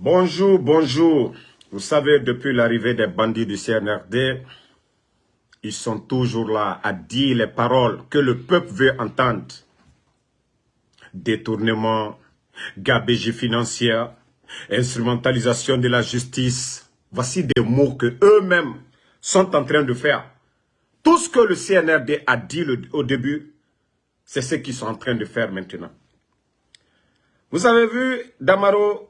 Bonjour, bonjour. Vous savez, depuis l'arrivée des bandits du CNRD, ils sont toujours là à dire les paroles que le peuple veut entendre. Détournement, gabégie financière, instrumentalisation de la justice. Voici des mots que eux-mêmes sont en train de faire. Tout ce que le CNRD a dit au début, c'est ce qu'ils sont en train de faire maintenant. Vous avez vu, Damaro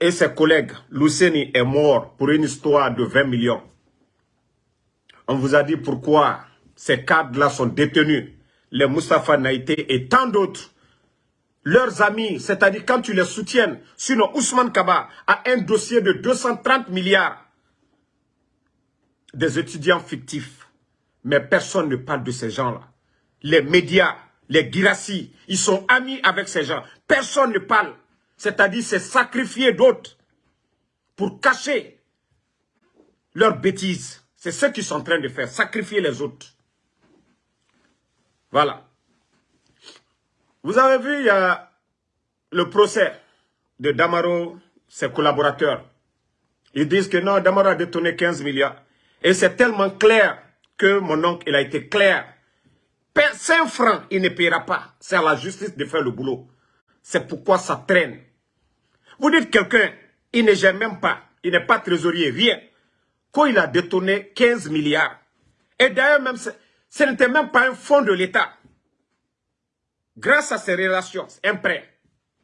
et ses collègues, Luceni est mort pour une histoire de 20 millions. On vous a dit pourquoi ces cadres-là sont détenus. Les Moustapha Naïté et tant d'autres. Leurs amis, c'est-à-dire quand tu les soutiennes, sinon Ousmane Kaba a un dossier de 230 milliards des étudiants fictifs. Mais personne ne parle de ces gens-là. Les médias, les Girassi, ils sont amis avec ces gens. Personne ne parle. C'est-à-dire c'est sacrifier d'autres pour cacher leurs bêtises. C'est ce qu'ils sont en train de faire, sacrifier les autres. Voilà. Vous avez vu, il y a le procès de Damaro, ses collaborateurs. Ils disent que non, Damaro a détourné 15 milliards. Et c'est tellement clair que mon oncle, il a été clair. 5 francs, il ne paiera pas. C'est à la justice de faire le boulot. C'est pourquoi ça traîne. Vous dites quelqu'un, il ne gère même pas, il n'est pas trésorier, rien. Quand il a détourné 15 milliards. Et d'ailleurs, même, ce n'était même pas un fonds de l'État. Grâce à ces relations, un prêt,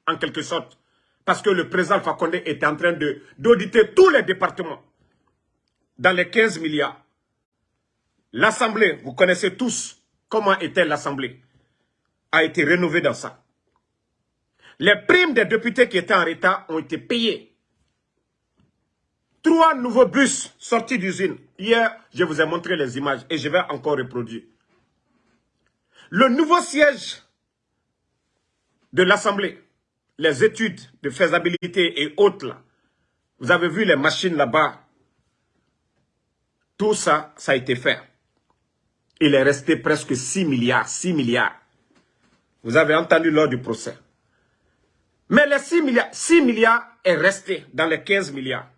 en quelque sorte. Parce que le président Fakonde était en train d'auditer tous les départements. Dans les 15 milliards. L'Assemblée, vous connaissez tous comment était l'Assemblée, a été rénovée dans ça. Les primes des députés qui étaient en retard ont été payées. Trois nouveaux bus sortis d'usine. Hier, je vous ai montré les images et je vais encore reproduire. Le nouveau siège de l'Assemblée, les études de faisabilité et autres, vous avez vu les machines là-bas. Tout ça, ça a été fait. Il est resté presque 6 milliards, 6 milliards. Vous avez entendu lors du procès. Mais les 6 milliards, 6 milliards est resté dans les 15 milliards.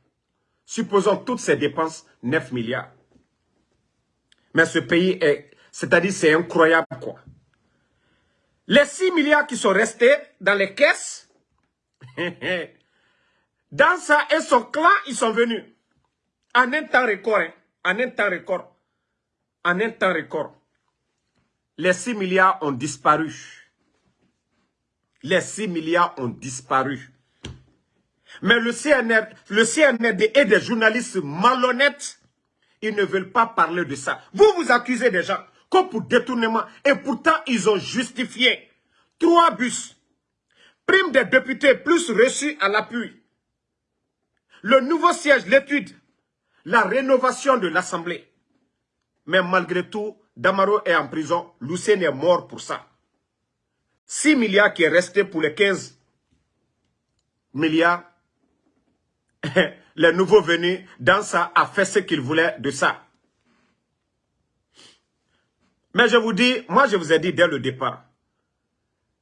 Supposons toutes ces dépenses, 9 milliards. Mais ce pays est, c'est-à-dire c'est incroyable quoi. Les 6 milliards qui sont restés dans les caisses, dans ça et son clan, ils sont venus. En un temps record, hein, en un temps record. En un temps record. Les 6 milliards ont disparu les 6 milliards ont disparu. Mais le CNR, le CNRD et des journalistes malhonnêtes, ils ne veulent pas parler de ça. Vous vous accusez des gens comme pour détournement. Et pourtant, ils ont justifié. Trois bus. Prime des députés plus reçus à l'appui. Le nouveau siège, l'étude. La rénovation de l'Assemblée. Mais malgré tout, Damaro est en prison. Lucien est mort pour ça. 6 milliards qui est resté pour les 15 milliards, les nouveaux venus dans ça a fait ce qu'ils voulaient de ça. Mais je vous dis, moi je vous ai dit dès le départ,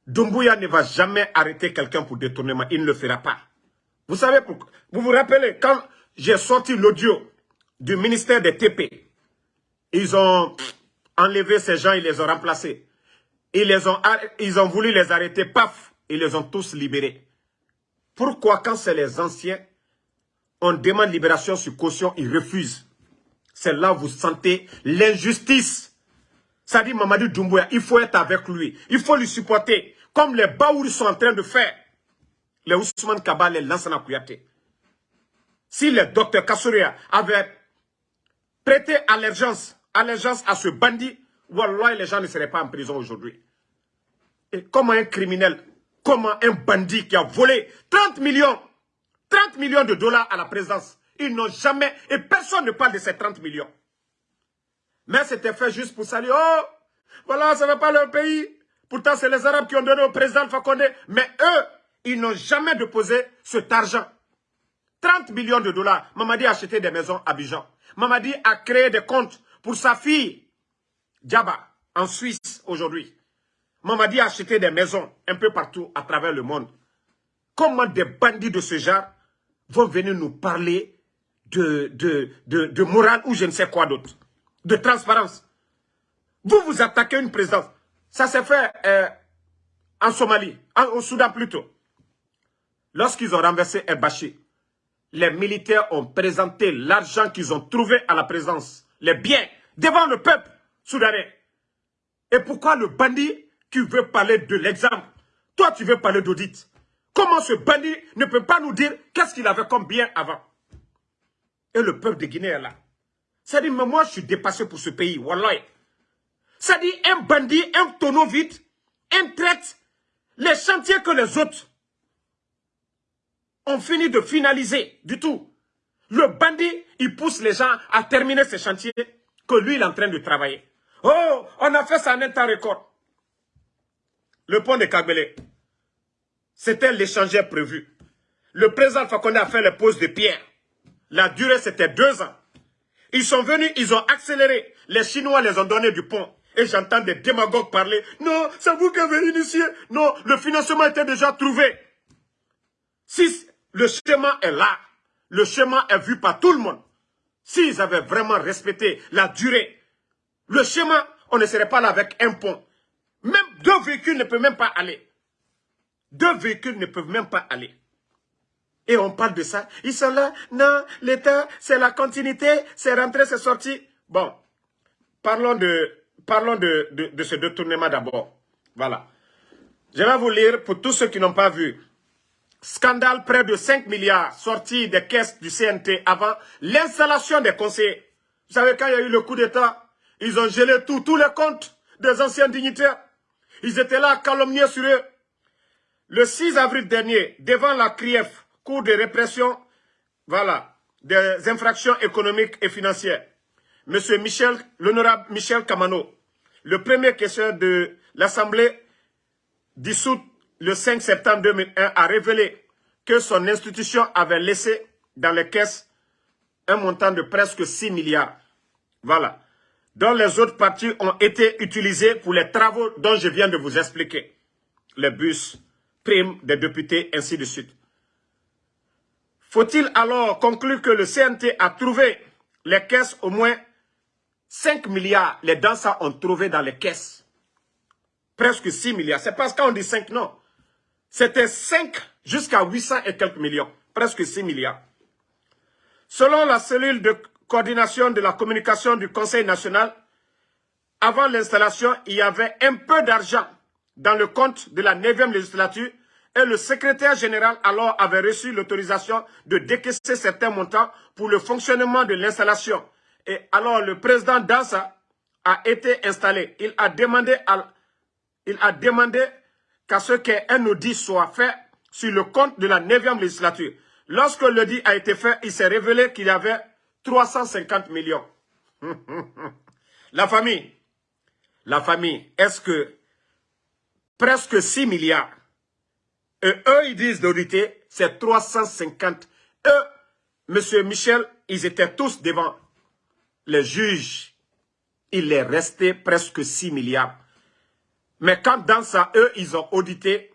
Dumbuya ne va jamais arrêter quelqu'un pour détournement, il ne le fera pas. Vous savez pourquoi? Vous vous rappelez, quand j'ai sorti l'audio du ministère des TP, ils ont enlevé ces gens, ils les ont remplacés. Ils, les ont, ils ont voulu les arrêter, paf, ils les ont tous libérés. Pourquoi quand c'est les anciens, on demande libération sur caution, ils refusent? C'est là où vous sentez l'injustice. Ça dit Mamadou Doumbouya, il faut être avec lui, il faut lui supporter, comme les Baouri sont en train de faire. Les Ousmane Kaba, les Lansana Kouyaté. Si le docteur Kassouria avait prêté allégeance, allégeance à ce bandit, Wallah, les gens ne seraient pas en prison aujourd'hui. Et comment un criminel, comment un bandit qui a volé 30 millions, 30 millions de dollars à la présidence, ils n'ont jamais, et personne ne parle de ces 30 millions. Mais c'était fait juste pour saluer, oh, voilà, ça ne va pas leur pays. Pourtant, c'est les Arabes qui ont donné au président Fakonde. Mais eux, ils n'ont jamais déposé cet argent. 30 millions de dollars. Mamadi a acheté des maisons à Bijan. Mamadi a créé des comptes pour sa fille Djaba, en Suisse aujourd'hui. Mamadi a acheté des maisons un peu partout à travers le monde. comment des bandits de ce genre vont venir nous parler de, de, de, morale ou je ne sais quoi d'autre, de transparence. Vous vous attaquez une présidence. Ça s'est fait euh, en Somalie, au Soudan plutôt. Lorsqu'ils ont renversé El les militaires ont présenté l'argent qu'ils ont trouvé à la présence, les biens, devant le peuple soudanais. Et pourquoi le bandit qui veut parler de l'exemple, toi tu veux parler d'audit Comment ce bandit ne peut pas nous dire qu'est-ce qu'il avait comme bien avant? Et le peuple de Guinée est là. Ça dit, mais moi je suis dépassé pour ce pays, wallah. Ça dit, un bandit, un tonneau vide, un traite les chantiers que les autres ont fini de finaliser du tout. Le bandit, il pousse les gens à terminer ces chantiers que lui, il est en train de travailler. Oh, on a fait ça en un temps. Le pont de Kagbele, c'était l'échangeur prévu. Le président Fakonde a fait les poses de pierre. La durée, c'était deux ans. Ils sont venus, ils ont accéléré. Les Chinois les ont donné du pont. Et j'entends des démagogues parler. Non, c'est vous qui avez initié. Non, le financement était déjà trouvé. Si le schéma est là, le schéma est vu par tout le monde. S'ils avaient vraiment respecté la durée, le schéma, on ne serait pas là avec un pont. Même deux véhicules ne peuvent même pas aller. Deux véhicules ne peuvent même pas aller. Et on parle de ça. Ils sont là. Non, l'État, c'est la continuité. C'est rentré, c'est sorti. Bon, parlons de, parlons de, de, de ce détournement d'abord. Voilà. Je vais vous lire pour tous ceux qui n'ont pas vu. Scandale près de 5 milliards sortis des caisses du CNT avant l'installation des conseillers. Vous savez, quand il y a eu le coup d'État, ils ont gelé tout, tous les comptes des anciens dignitaires. Ils étaient là à calomnier sur eux. Le 6 avril dernier, devant la CRIEF, Cour de répression, voilà, des infractions économiques et financières, M. Michel, l'honorable Michel Camano, le premier questeur de l'Assemblée dissoute le 5 septembre 2001, a révélé que son institution avait laissé dans les caisses un montant de presque 6 milliards. Voilà. Dont les autres parties ont été utilisées pour les travaux dont je viens de vous expliquer. Les bus, primes des députés, ainsi de suite. Faut-il alors conclure que le CNT a trouvé les caisses au moins 5 milliards, les danseurs ont trouvé dans les caisses. Presque 6 milliards. C'est parce qu'on dit 5, non. C'était 5 jusqu'à 800 et quelques millions. Presque 6 milliards. Selon la cellule de coordination de la communication du Conseil national, avant l'installation, il y avait un peu d'argent dans le compte de la 9e législature et le secrétaire général alors avait reçu l'autorisation de décaisser certains montants pour le fonctionnement de l'installation et alors le président Dansa a été installé. Il a demandé, il a demandé qu'à ce qu'un audit soit fait sur le compte de la 9e législature. Lorsque l'audit a été fait, il s'est révélé qu'il y avait 350 millions. la famille, la famille, est-ce que presque 6 milliards, et eux, ils disent d'auditer, c'est 350. Eux, M. Michel, ils étaient tous devant les juges, il est resté presque 6 milliards. Mais quand dans ça, eux, ils ont audité,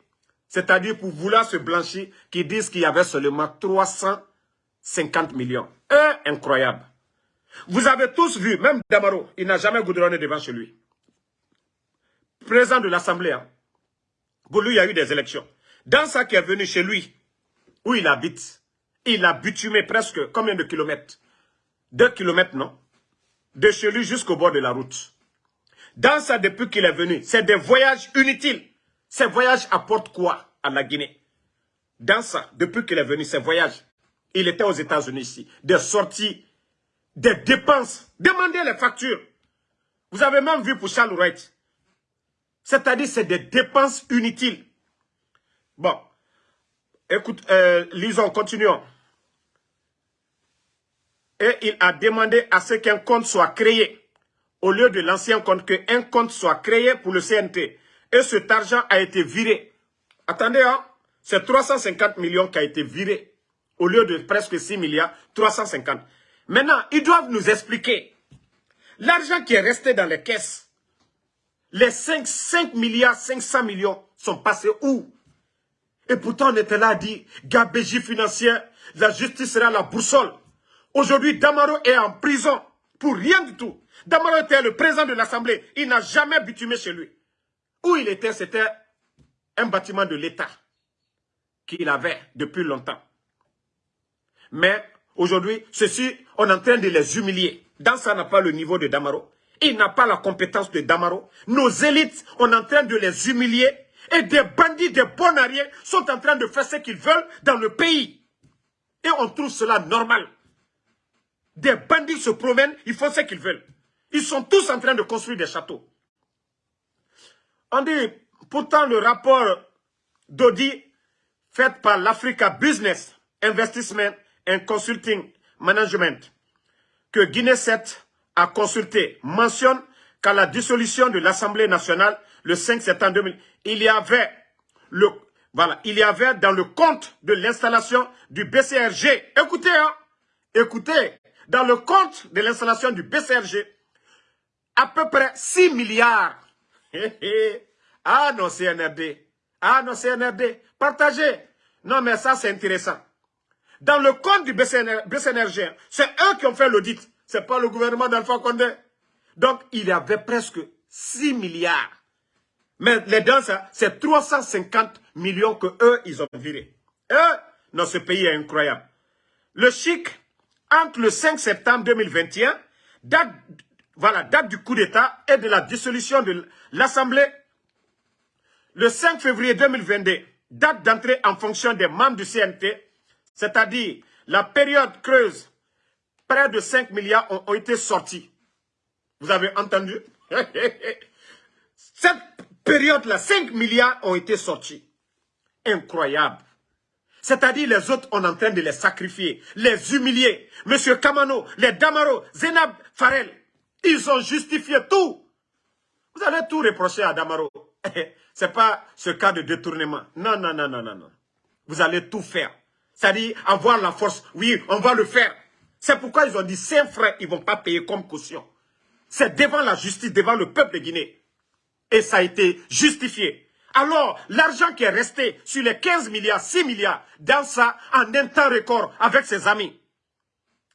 c'est-à-dire pour vouloir se blanchir, qui disent qu'il y avait seulement 350 millions. Eux, incroyable. Vous avez tous vu, même Damaro, il n'a jamais goudronné devant chez lui. Président de l'Assemblée, hein. pour lui, il y a eu des élections. Dans ça qui est venu chez lui, où il habite, il a bitumé presque combien de kilomètres? Deux kilomètres, non? De chez lui jusqu'au bord de la route. Dans ça, depuis qu'il est venu, c'est des voyages inutiles. Ces voyages apportent quoi à la Guinée? Dans ça, depuis qu'il est venu, ces voyages, il était aux États-Unis ici, des sorties, des dépenses. Demandez les factures. Vous avez même vu pour Charles Wright. C'est-à-dire, c'est des dépenses inutiles. Bon, écoute, euh, lisons, continuons et il a demandé à ce qu'un compte soit créé au lieu de l'ancien compte, qu'un compte soit créé pour le CNT. Et cet argent a été viré. Attendez, hein, c'est 350 millions qui a été viré au lieu de presque 6 milliards, 350. Maintenant, ils doivent nous expliquer l'argent qui est resté dans les caisses. Les 5, 5 milliards, 500 millions sont passés où? Et pourtant, on était là à dire, gabégie financière, la justice sera la boussole. Aujourd'hui, Damaro est en prison pour rien du tout. Damaro était le président de l'Assemblée. Il n'a jamais bitumé chez lui. Où il était, c'était un bâtiment de l'État qu'il avait depuis longtemps. Mais aujourd'hui, ceci, on est en train de les humilier. Dans ça n'a pas le niveau de Damaro. Il n'a pas la compétence de Damaro. Nos élites, on est en train de les humilier. Et des bandits, des bonariens sont en train de faire ce qu'ils veulent dans le pays. Et on trouve cela normal. Des bandits se promènent, ils font ce qu'ils veulent. Ils sont tous en train de construire des châteaux. On dit, pourtant le rapport d'Audi fait par l'Africa Business Investment Consulting Management que Guinée 7 a consulté mentionne qu'à la dissolution de l'Assemblée nationale le 5 septembre 2000, il y avait le voilà, il y avait dans le compte de l'installation du BCRG, écoutez, hein, écoutez, dans le compte de l'installation du BCRG, à peu près 6 milliards. ah non, CNRD. Ah non, CNRD. Partagez. Non, mais ça, c'est intéressant. Dans le compte du BCNRG, c'est eux qui ont fait l'audit. Ce n'est pas le gouvernement d'Alpha Condé. Donc, il y avait presque 6 milliards. Mais les dents, c'est 350 millions que eux, ils ont viré. Eux, dans ce pays est incroyable. Le chic, entre le 5 septembre 2021, date, voilà, date du coup d'État et de la dissolution de l'Assemblée, le 5 février 2022, date d'entrée en fonction des membres du CNT, c'est-à-dire la période creuse, près de 5 milliards ont, été sortis. Vous avez entendu? Cette période-là, 5 milliards ont été sortis. Incroyable. C'est-à-dire les autres, on est en train de les sacrifier, les humilier. Monsieur Kamano, les Damaro, Zenab Farel, ils ont justifié tout. Vous allez tout reprocher à Damaro. Ce n'est pas ce cas de détournement. Non, non, non, non, non, non. Vous allez tout faire. C'est-à-dire avoir la force. Oui, on va le faire. C'est pourquoi ils ont dit, ces frères, ils ne vont pas payer comme caution. C'est devant la justice, devant le peuple de Guinée. Et ça a été justifié. Alors, l'argent qui est resté sur les 15 milliards, 6 milliards, dans ça, en un temps record, avec ses amis.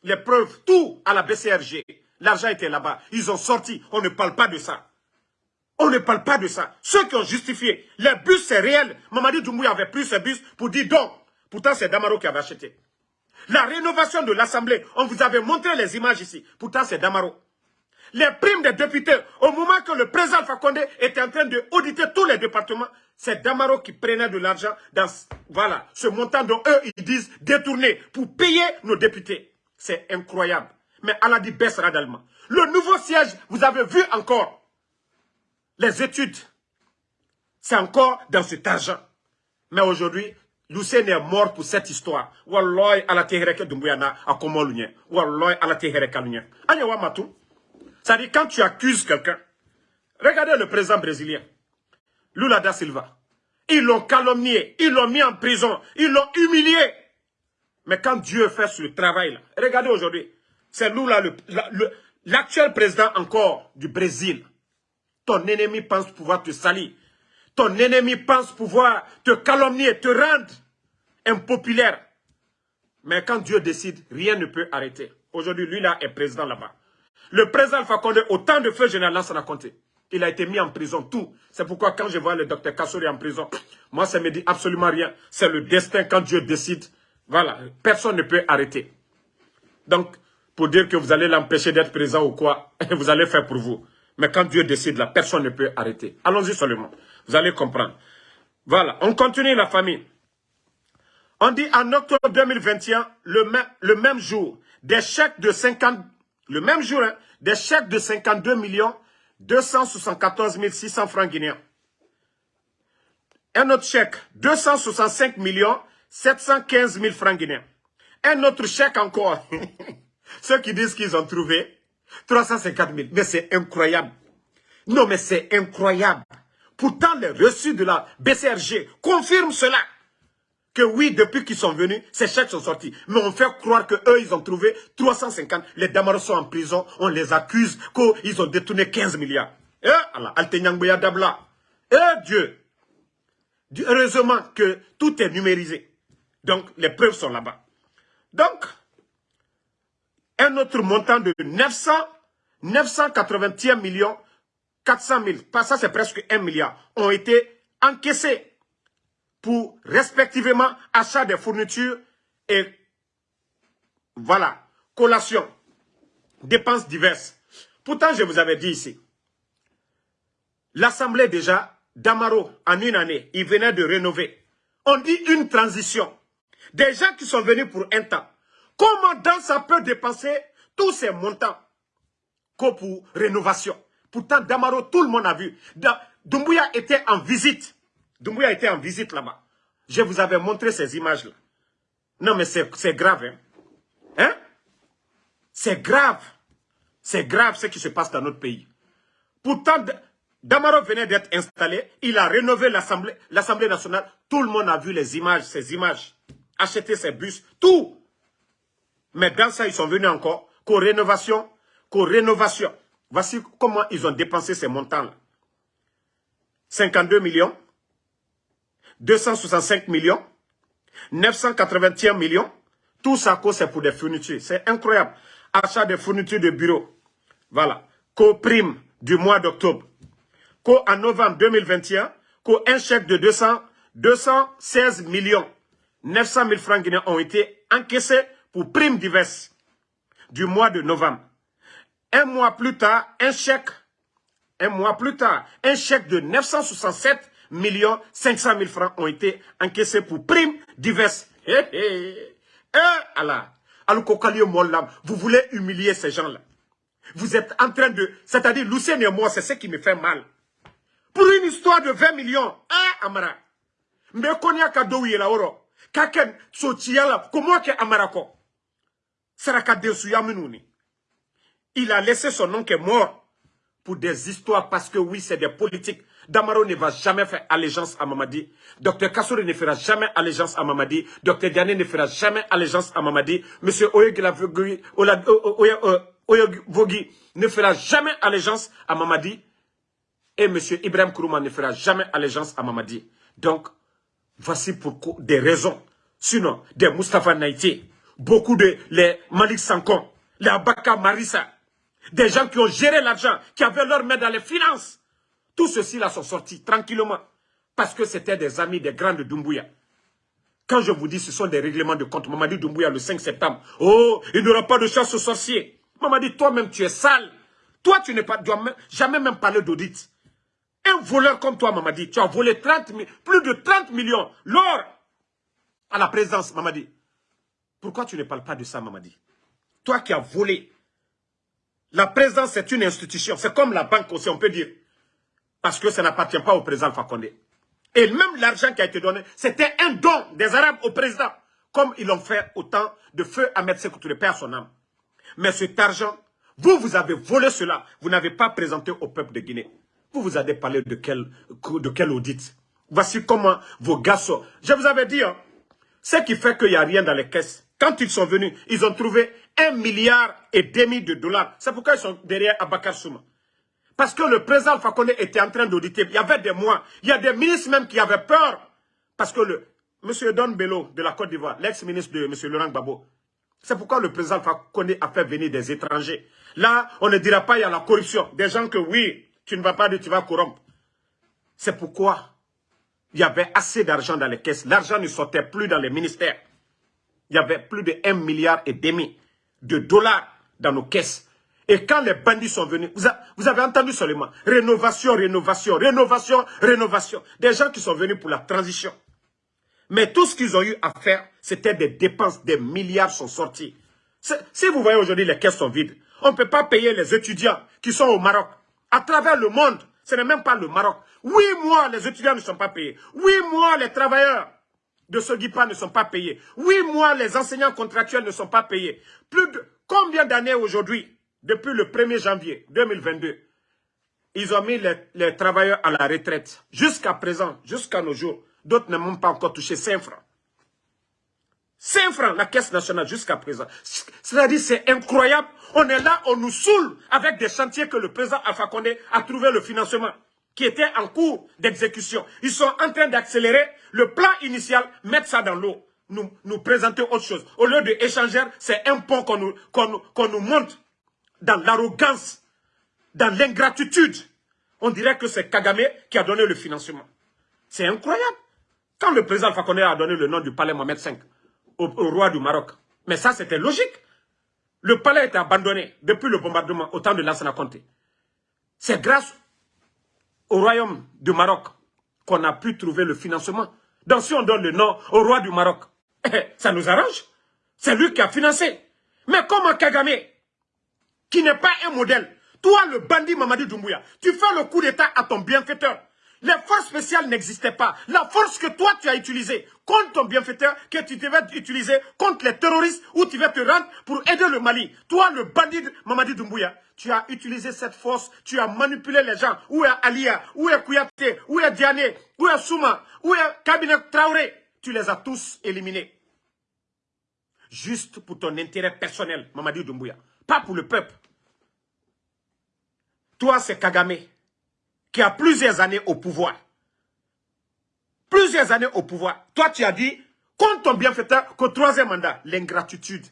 Les preuves, tout à la BCRG. L'argent était là-bas. Ils ont sorti. On ne parle pas de ça. On ne parle pas de ça. Ceux qui ont justifié, les bus, c'est réel. Mamadi Doumbouya avait pris ses bus pour dire donc. Pourtant, c'est Damaro qui avait acheté. La rénovation de l'Assemblée, on vous avait montré les images ici. Pourtant, c'est Damaro. Les primes des députés, au moment que le président Fakonde était en train de auditer tous les départements, c'est Damaro qui prenait de l'argent dans voilà, ce montant dont eux, ils disent détourner pour payer nos députés. C'est incroyable. Mais Allah dit baisse radalement. Le nouveau siège, vous avez vu encore les études. C'est encore dans cet argent. Mais aujourd'hui, Lucien est mort pour cette histoire. Wallahi ala tehereke dumbuyana akomo lunye. Wallahi ala tehereke lunye. Anya wa matu. Ça dit quand tu accuses quelqu'un, regardez le président brésilien, Lula da Silva. Ils l'ont calomnié, ils l'ont mis en prison, ils l'ont humilié. Mais quand Dieu fait ce travail là, regardez aujourd'hui, c'est Lula, l'actuel président encore du Brésil. Ton ennemi pense pouvoir te salir. Ton ennemi pense pouvoir te calomnier, te rendre impopulaire. Mais quand Dieu décide, rien ne peut arrêter. Aujourd'hui, lui là est président là-bas. Le président Fakonde, au temps de feu général Lansana Conté, il a été mis en prison, tout. C'est pourquoi quand je vois le docteur Kassouri en prison, moi ça me dit absolument rien. C'est le destin quand Dieu décide. Voilà, personne ne peut arrêter. Donc, pour dire que vous allez l'empêcher d'être présent ou quoi, vous allez faire pour vous. Mais quand Dieu décide, la personne ne peut arrêter. Allons-y seulement. Vous allez comprendre. Voilà, on continue la famille. On dit en octobre 2021, le même, le même jour, des chèques de 50, le même jour, hein, des chèques de 52 millions 274 600 francs guinéens. Un autre chèque, 265 millions 715 000 francs guinéens. Un autre chèque encore. Ceux qui disent qu'ils ont trouvé 350 000. Mais c'est incroyable. Non, mais c'est incroyable. Pourtant, les reçus de la BCRG confirment cela. Que oui, depuis qu'ils sont venus, ces chèques sont sortis. Mais on fait croire qu'eux, ils ont trouvé 350. Les Damaros sont en prison. On les accuse qu'ils ont détourné 15 milliards. Eh Allah, Dabla. Eh Dieu. Heureusement que tout est numérisé. Donc, les preuves sont là-bas. Donc, un autre montant de 900, 981 millions 400 000, ça c'est presque 1 milliard, ont été encaissés pour respectivement achat des fournitures et voilà, collation, dépenses diverses. Pourtant, je vous avais dit ici, l'Assemblée déjà, d'Amaro, en une année, il venait de rénover. On dit une transition. Des gens qui sont venus pour un temps. Comment dans ça peut dépenser tous ces montants que pour rénovation? Pourtant, Damaro, tout le monde a vu. Dumbuya était en visite. Dumbuya était en visite là-bas. Je vous avais montré ces images-là. Non, mais c'est grave. Hein? hein? C'est grave. C'est grave ce qui se passe dans notre pays. Pourtant, Damaro venait d'être installé. Il a rénové l'Assemblée nationale. Tout le monde a vu les images, ces images. Acheter ses bus, tout. Mais dans ça, ils sont venus encore. Qu'aux rénovation, qu'aux rénovation. Voici comment ils ont dépensé ces montants-là. 52 millions, 265 millions, 981 millions. Tout ça, c'est pour des fournitures. C'est incroyable. Achat de fournitures de bureau. Voilà. Co-prime du mois d'octobre. Co en novembre 2021, co un chèque de 200, 216 millions 900 000 francs guinéens ont été encaissés pour primes diverses du mois de novembre. Un mois plus tard, un chèque, un mois plus tard, un chèque de 967 millions 500 000 francs ont été encaissés pour primes diverses. Eh. Vous voulez humilier ces gens-là. Vous êtes en train de... C'est-à-dire, Lucien et moi, c'est ce qui me fait mal. Pour une histoire de 20 millions, hein, Amara? Mais konya kadoui la oro. Kaken sotiala, comment? Saraka minuni. Il a laissé son est mort pour des histoires parce que oui, c'est des politiques. Damaro ne va jamais faire allégeance à Mamadi. Docteur Kassouri ne fera jamais allégeance à Mamadi. Docteur Diané ne fera jamais allégeance à Mamadi. Monsieur Oyegvogi ne fera jamais allégeance à Mamadi. Et Monsieur Ibrahim Kourouma ne fera jamais allégeance à Mamadi. Donc, voici pour des raisons. Sinon, des Mustafa Naïti, beaucoup de les Malik Sankon, les Abaka Marissa, des gens qui ont géré l'argent, qui avaient leur main dans les finances. Tous ceux-ci-là sont sortis tranquillement. Parce que c'était des amis des grands de Doumbouya. Quand je vous dis ce sont des règlements de compte, Mamadi Doumbouya le 5 septembre. Oh, il n'y aura pas de chasse aux sorciers. Mamadi, toi-même tu es sale. Toi tu n'es pas, jamais même parler d'audit. Un voleur comme toi, Mamadi, tu as volé 30, plus de 30 millions l'or à la présidence, Mamadi. Pourquoi tu ne parles pas de ça, Mamadi? Toi qui as volé la présidence, c'est une institution. C'est comme la banque aussi, on peut dire. Parce que ça n'appartient pas au président Fakonde. Et même l'argent qui a été donné, c'était un don des Arabes au président. Comme ils l'ont fait au temps de feu Ahmed Sekou Touré, père son âme. Mais cet argent, vous, vous avez volé cela. Vous n'avez pas présenté au peuple de Guinée. Vous, vous avez parlé de quel, de audit? Voici comment vos gars. Je vous avais dit, hein, ce qui fait qu'il n'y a rien dans les caisses. Quand ils sont venus, ils ont trouvé un milliard et demi de dollars. C'est pourquoi ils sont derrière Abakar Souma. Parce que le président Fakone était en train d'auditer. Il y avait des mois. Il y a des ministres même qui avaient peur. Parce que le M. Don Bello de la Côte d'Ivoire, l'ex-ministre de M. Laurent Gbagbo, c'est pourquoi le président Fakone a fait venir des étrangers. Là, on ne dira pas il y a la corruption. Des gens que oui, tu ne vas pas dire tu vas corrompre. C'est pourquoi il y avait assez d'argent dans les caisses. L'argent ne sortait plus dans les ministères. Il y avait plus de 1 milliard et demi de dollars dans nos caisses. Et quand les bandits sont venus, vous, avez entendu seulement, rénovation, rénovation, rénovation, rénovation. Des gens qui sont venus pour la transition. Mais tout ce qu'ils ont eu à faire, c'était des dépenses, des milliards sont sortis. Si vous voyez aujourd'hui les caisses sont vides, on ne peut pas payer les étudiants qui sont au Maroc. À travers le monde, ce n'est même pas le Maroc. Oui, moi, les étudiants ne sont pas payés. Oui, moi, les travailleurs de ce ne sont pas payés. Oui, moi, les enseignants contractuels ne sont pas payés. Plus de combien d'années aujourd'hui, depuis le 1er janvier 2022, ils ont mis les, travailleurs à la retraite. Jusqu'à présent, jusqu'à nos jours, d'autres n'ont même pas encore touché 5 francs. 5 francs, la caisse nationale, jusqu'à présent. C'est-à-dire, c'est incroyable. On est là, on nous saoule avec des chantiers que le président Alpha Condé a trouvé le financement. qui était en cours d'exécution. Ils sont en train d'accélérer le plan initial, mettre ça dans l'eau, nous, présenter autre chose. Au lieu d'échanger, c'est un pont qu'on nous, qu'on nous monte dans l'arrogance, dans l'ingratitude. On dirait que c'est Kagame qui a donné le financement. C'est incroyable. Quand le président Fakonde a donné le nom du palais Mohamed V au, roi du Maroc, mais ça c'était logique. Le palais été abandonné depuis le bombardement au temps de Lansana Conté. C'est grâce au royaume du Maroc qu'on a pu trouver le financement. Donc si on donne le nom au roi du Maroc, ça nous arrange. C'est lui qui a financé. Mais comment Kagame, qui n'est pas un modèle, toi le bandit Mamadi Doumbouya, tu fais le coup d'état à ton bienfaiteur. Les forces spéciales n'existaient pas. La force que toi tu as utilisée contre ton bienfaiteur, que tu devais utiliser contre les terroristes, où tu vas te rendre pour aider le Mali. Toi, le bandit Mamadi Doumbouya, tu as utilisé cette force, tu as manipulé les gens. Où est Alia? Où est Kouyaté? Où est Diané? Où est Souma? Où est Cabinet Traoré? Tu les as tous éliminés. Juste pour ton intérêt personnel, Mamadi Doumbouya. Pas pour le peuple. Toi, c'est Kagame qui a plusieurs années au pouvoir. Plusieurs années au pouvoir. Toi, tu as dit, contre ton bienfaiteur, qu'au troisième mandat, l'ingratitude.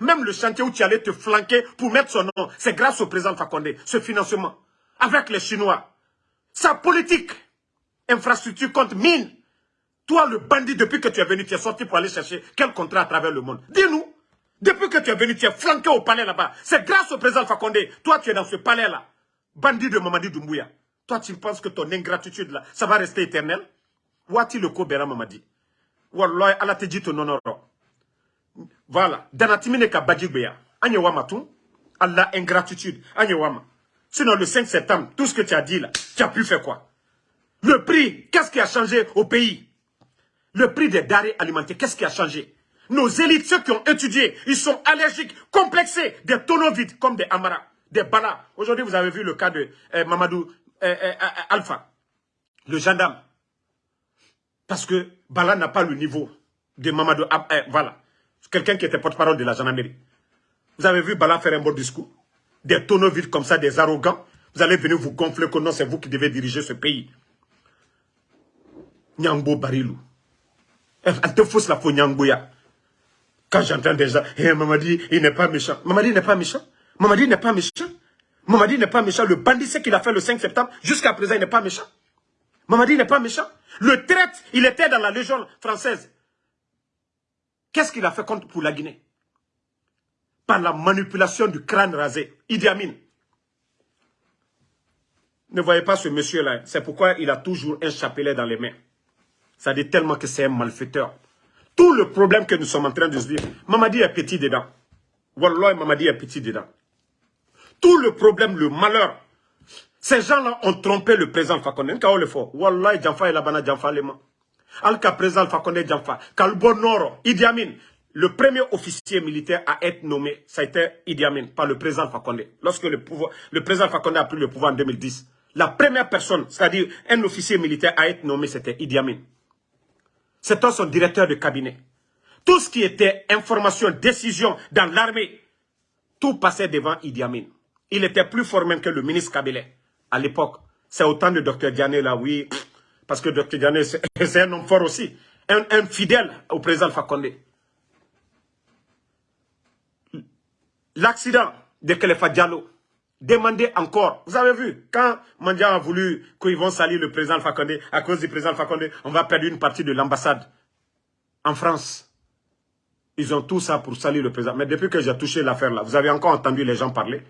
Même le chantier où tu allais te flanquer pour mettre son nom, c'est grâce au président Fakonde, ce financement. Avec les Chinois. Sa politique, infrastructure contre mine. Toi, le bandit, depuis que tu es venu, tu es sorti pour aller chercher quel contrat à travers le monde. Dis-nous, depuis que tu es venu, tu es flanqué au palais là-bas. C'est grâce au président Fakonde. Toi, tu es dans ce palais-là. Bandit de Mamadi Doumbouya. Toi, tu penses que ton ingratitude, là, ça va rester éternel? Wati le ko bera mamadi? Wallah, ala te dit ton honneur. Voilà. Danatimine ka badjigbeya. Anye tout. Allah, ingratitude. Anye wama. Sinon, le 5 septembre, tout ce que tu as dit là, tu as pu faire quoi? Le prix, qu'est-ce qui a changé au pays? Le prix des denrées alimentaires, qu'est-ce qui a changé? Nos élites, ceux qui ont étudié, ils sont allergiques, complexés, des tonneaux vides, comme des amaras, des balas. Aujourd'hui, vous avez vu le cas de euh, Mamadou euh, euh, Alpha, le gendarme. Parce que Bala n'a pas le niveau de Mamadou voilà. Quelqu'un qui était porte-parole de la gendarmerie. Vous avez vu Bala faire un bon discours Des tonneaux vides comme ça, des arrogants. Vous allez venir vous gonfler que non, c'est vous qui devez diriger ce pays. Nyangbo Barilou. Elle te fausse la faux Nyangboya. Quand j'entends déjà, hey, eh, Mamadi, il n'est pas méchant. Mamadi n'est pas méchant. Mamadi n'est pas méchant. Mamadi n'est pas méchant. Le bandit, c'est qu'il a fait le 5 septembre. Jusqu'à présent, il n'est pas méchant. Mamadi n'est pas méchant. Le traite, il était dans la Légion française. Qu'est-ce qu'il a fait contre pour la Guinée? Par la manipulation du crâne rasé. Idi Amin. Ne voyez pas ce monsieur-là. C'est pourquoi il a toujours un chapelet dans les mains. Ça dit tellement que c'est un malfaiteur. Tout le problème que nous sommes en train de se dire, Mamadi est petit dedans. Wallah, Mamadi est petit dedans. Tout le problème, le malheur, ces gens-là ont trompé le président Fakonde. Le Djanfa et Labana Djanfa. Alka président Fakonde Djanfa. Kalbo Noro, Idi Amin. Le premier officier militaire à être nommé, ça a été Idi Amin, par le président Fakonde. Lorsque le, le président Fakonde a pris le pouvoir en 2010, la première personne, c'est-à-dire un officier militaire à être nommé, c'était Idi Amin. C'était son directeur de cabinet. Tout ce qui était information, décision dans l'armée, tout passait devant Idi Amin. Il était plus fort même que le ministre Kabila à l'époque. C'est autant de Dr Diané là, oui. Parce que Dr Diané, c'est un homme fort aussi. Un, fidèle au président Fakonde. L'accident de Kelefa Diallo, demandez encore. Vous avez vu, quand Mandia a voulu qu'ils vont salir le président Fakonde, à cause du président Fakonde, on va perdre une partie de l'ambassade en France. Ils ont tout ça pour salir le président. Mais depuis que j'ai touché l'affaire là, vous avez encore entendu les gens parler.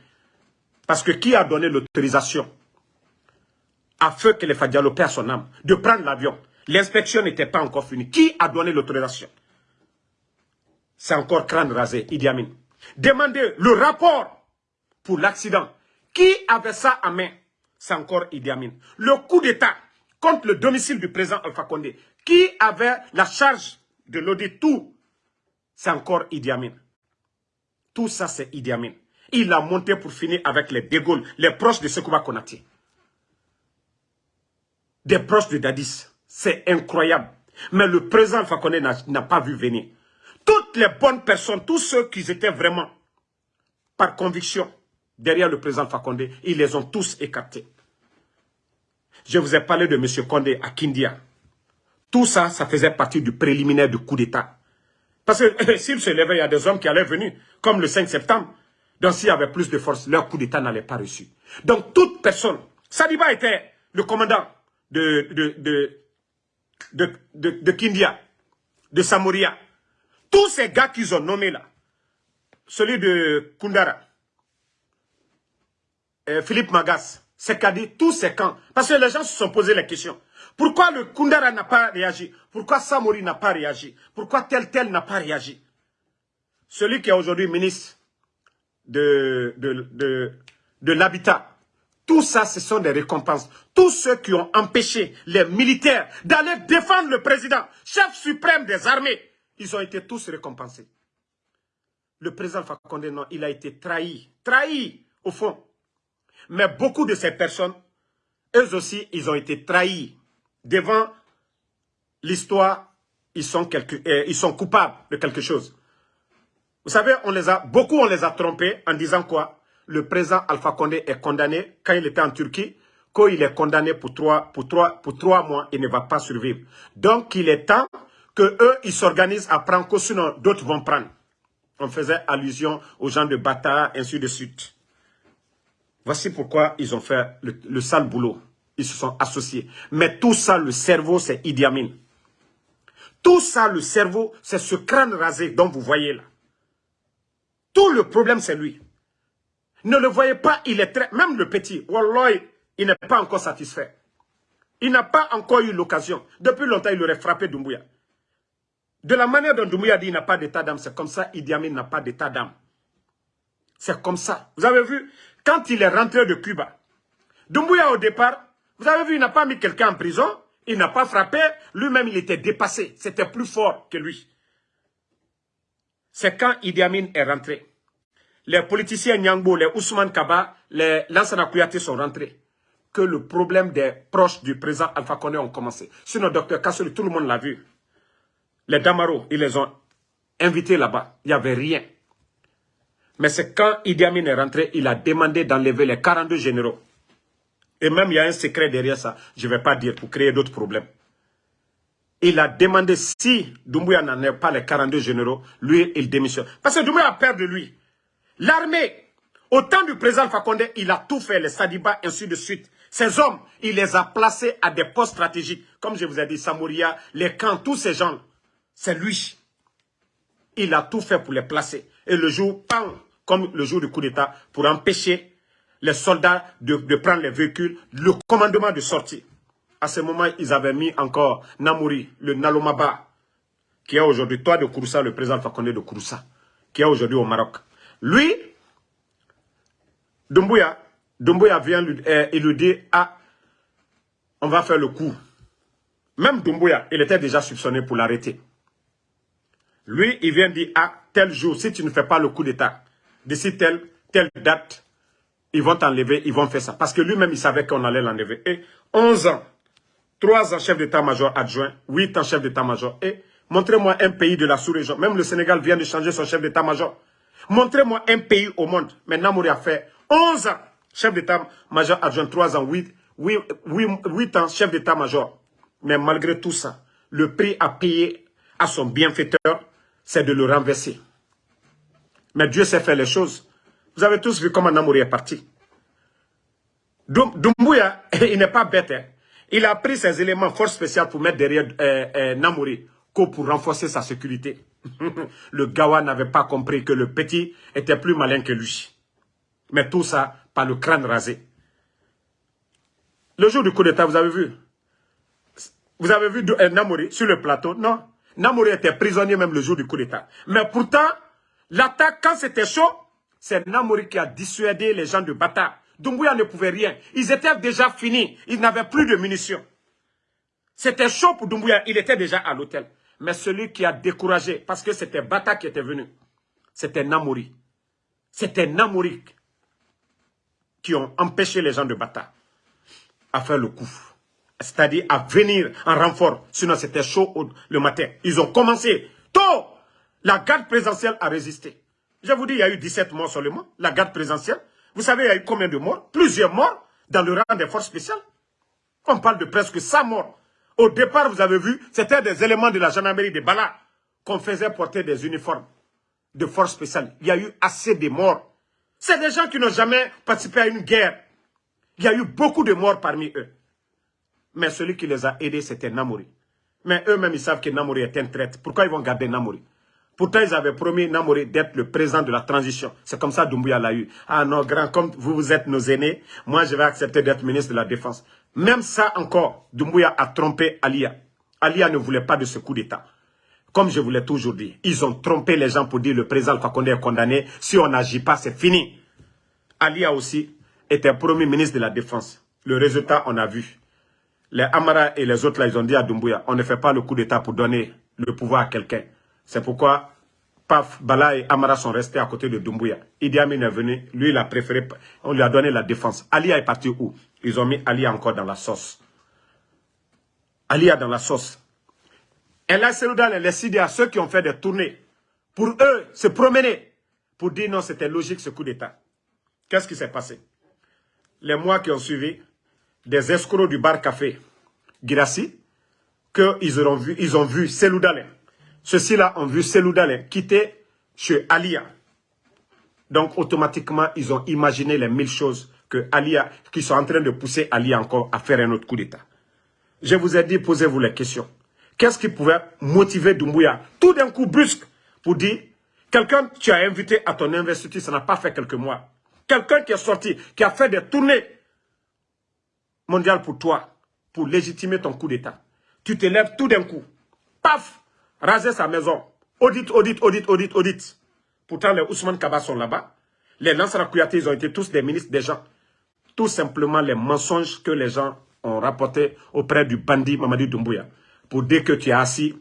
Parce que qui a donné l'autorisation à feu que les Fadialo perd son âme, de prendre l'avion? L'inspection n'était pas encore finie. Qui a donné l'autorisation? C'est encore crâne rasé, Idi Amin. Demandez le rapport pour l'accident. Qui avait ça à main? C'est encore Idi Amin. Le coup d'État contre le domicile du président Alpha Condé. Qui avait la charge de l'audit Tout, c'est encore Idi Amin. Tout ça, c'est Idi Amin. Il a monté pour finir avec les De les proches de Sekouba Konati. Des proches de Dadis. C'est incroyable. Mais le président Fakone n'a pas vu venir. Toutes les bonnes personnes, tous ceux qui étaient vraiment par conviction derrière le président Fakonde, ils les ont tous écartés. Je vous ai parlé de M. Condé à Kindia. Tout ça, ça faisait partie du préliminaire du coup d'État. Parce que s'il se levait, il y a des hommes qui allaient venir, comme le 5 septembre. Donc s'il y avait plus de force, leur coup d'État n'allait pas reçu. Donc toute personne, Sadiba était le commandant de, de, de, de, Kindia, de Samoria. Tous ces gars qu'ils ont nommés là, celui de Kundara, euh, Philippe Magas, dit tous ces camps. Parce que les gens se sont posé la question. Pourquoi le Kundara n'a pas réagi? Pourquoi Samori n'a pas réagi? Pourquoi tel tel n'a pas réagi? Celui qui est aujourd'hui ministre de, l'habitat, tout ça, ce sont des récompenses. Tous ceux qui ont empêché les militaires d'aller défendre le président, chef suprême des armées, ils ont été tous récompensés. Le président Fakonde, non, il a été trahi. Trahi, au fond. Mais beaucoup de ces personnes, eux aussi, ils ont été trahis. Devant l'histoire, ils, euh, ils sont coupables de quelque chose. Vous savez, beaucoup on les a trompés en disant quoi? Le président Alpha Condé est condamné quand il était en Turquie, quand il est condamné pour trois, pour trois, pour trois mois, il ne va pas survivre. Donc, il est temps que eux, ils s'organisent à prendre, sinon d'autres vont prendre. On faisait allusion aux gens de Bata, ainsi de suite. Voici pourquoi ils ont fait le, sale boulot. Ils se sont associés. Mais tout ça, le cerveau, c'est Idi Amin. Tout ça, le cerveau, c'est ce crâne rasé dont vous voyez là. Tout le problème, c'est lui. Ne le voyez pas, il est très... Même le petit, Wallah, il n'est pas encore satisfait. Il n'a pas encore eu l'occasion. Depuis longtemps, il aurait frappé Doumbouya. De la manière dont Doumbouya dit qu'il n'a pas d'état d'âme, c'est comme ça, Idi Amin n'a pas d'état d'âme. C'est comme ça. Vous avez vu, quand il est rentré de Cuba, Doumbouya au départ, vous avez vu, il n'a pas mis quelqu'un en prison, il n'a pas frappé, lui-même il était dépassé, c'était plus fort que lui. C'est quand Idi Amin est rentré. Les politiciens Nyangbo, les Ousmane Kaba, les Lansana Kouyaté sont rentrés. Que le problème des proches du président Alpha Condé ont commencé. Sinon, docteur Kassoli, tout le monde l'a vu. Les Damaro, ils les ont invités là-bas. Il n'y avait rien. Mais c'est quand Idi Amin est rentré, il a demandé d'enlever les 42 généraux. Et même il y a un secret derrière ça, je ne vais pas dire, pour créer d'autres problèmes. Il a demandé si Doumbouya n'en est pas les 42 généraux, lui, il démissionne. Parce que Doumbouya a peur de lui. L'armée, au temps du président Fakonde, il a tout fait, les Sadiba, ainsi de suite. Ces hommes, il les a placés à des postes stratégiques. Comme je vous ai dit, Samouria, les camps, tous ces gens, c'est lui. Il a tout fait pour les placer. Et le jour, pam, comme le jour du coup d'État, pour empêcher les soldats de, prendre les véhicules, le commandement de sortir. À ce moment, ils avaient mis encore Namouri, le Nalomaba, qui est aujourd'hui, toi de Kouroussa, le président Fakonde de Kouroussa, qui est aujourd'hui au Maroc. Lui, Doumbouya, Doumbouya vient eh, il lui dit, ah, on va faire le coup. Même Doumbouya, il était déjà soupçonné pour l'arrêter. Lui, il vient dire, ah, tel jour, si tu ne fais pas le coup d'État, d'ici telle, telle date, ils vont t'enlever, ils vont faire ça. Parce que lui-même, il savait qu'on allait l'enlever. Et 11 ans, 3 ans chef d'état-major adjoint, 8 ans chef d'état-major. Et montrez-moi un pays de la sous-région. Même le Sénégal vient de changer son chef d'état-major. Montrez-moi un pays au monde. Mais Namouri a fait 11 ans chef d'état-major adjoint, 3 ans, 8, 8, 8 ans chef d'état-major. Mais malgré tout ça, le prix à payer à son bienfaiteur, c'est de le renverser. Mais Dieu sait faire les choses. Vous avez tous vu comment Namouri est parti. Doumbouya, il n'est pas bête. Hein. Il a pris ses éléments fort spéciaux pour mettre derrière euh, euh, Namouri, pour renforcer sa sécurité. le Gawa n'avait pas compris que le petit était plus malin que lui. Mais tout ça par le crâne rasé. Le jour du coup d'état, vous avez vu? Vous avez vu euh, Namouri sur le plateau? Non. Namouri était prisonnier même le jour du coup d'état. Mais pourtant, L'attaque, quand c'était chaud, c'est Namouri qui a dissuadé les gens de Bata. Doumbouya ne pouvait rien. Ils étaient déjà finis. Ils n'avaient plus de munitions. C'était chaud pour Doumbouya. Il était déjà à l'hôtel. Mais celui qui a découragé, parce que c'était Bata qui était venu, c'était Namouri. C'était Namouri qui ont empêché les gens de Bata à faire le coup. C'est-à-dire à venir en renfort. Sinon, c'était chaud le matin. Ils ont commencé tôt la garde présidentielle a résisté. Je vous dis, il y a eu 17 morts seulement, la garde présidentielle. Vous savez, il y a eu combien de morts? Plusieurs morts dans le rang des forces spéciales. On parle de presque 100 morts. Au départ, vous avez vu, c'était des éléments de la gendarmerie de Bala qu'on faisait porter des uniformes de force spéciale. Il y a eu assez de morts. C'est des gens qui n'ont jamais participé à une guerre. Il y a eu beaucoup de morts parmi eux. Mais celui qui les a aidés, c'était Namouri. Mais eux-mêmes, ils savent que Namouri est un traître. Pourquoi ils vont garder Namouri Pourtant, ils avaient promis Namouri d'être le président de la transition. C'est comme ça Doumbouya l'a eu. Ah non, grand, comme vous, vous êtes nos aînés, moi, je vais accepter d'être ministre de la Défense. Même ça encore, Doumbouya a trompé Alia. Alia ne voulait pas de ce coup d'État. Comme je vous l'ai toujours dit, ils ont trompé les gens pour dire le président Fakonde est condamné. Si on n'agit pas, c'est fini. Alia aussi était premier ministre de la Défense. Le résultat, on a vu. Les Amara et les autres, là, ils ont dit à Doumbouya, on ne fait pas le coup d'État pour donner le pouvoir à quelqu'un. C'est pourquoi Paf, Bala et Amara sont restés à côté de Doumbouya. Idi Amin est venu, lui il a préféré, on lui a donné la défense. Alia est parti où? Ils ont mis Alia encore dans la sauce. Alia dans la sauce. Et là, dans les à ceux qui ont fait des tournées, pour eux, se promener, pour dire non, c'était logique ce coup d'État. Qu'est-ce qui s'est passé? Les mois qui ont suivi, des escrocs du bar café Girassi, qu'ils ont vu, ils ont vu Selou ceux-ci-là ont vu Selou quitter chez Alia. Donc, automatiquement, ils ont imaginé les mille choses que Alia, qui sont en train de pousser Alia encore à faire un autre coup d'État. Je vous ai dit, posez-vous les questions. Qu'est-ce qui pouvait motiver Doumbouya tout d'un coup brusque pour dire, quelqu'un tu as invité à ton investiture, ça n'a pas fait quelques mois. Quelqu'un qui est sorti, qui a fait des tournées mondiales pour toi, pour légitimer ton coup d'État. Tu te lèves tout d'un coup. Paf raser sa maison. Audit, audit, audit, audit, audit. Pourtant, les Ousmane Kaba sont là-bas. Les Lansara Kouyaté, ils ont été tous des ministres des gens. Tout simplement les mensonges que les gens ont rapportés auprès du bandit Mamadi Doumbouya. Pour dire que tu es assis,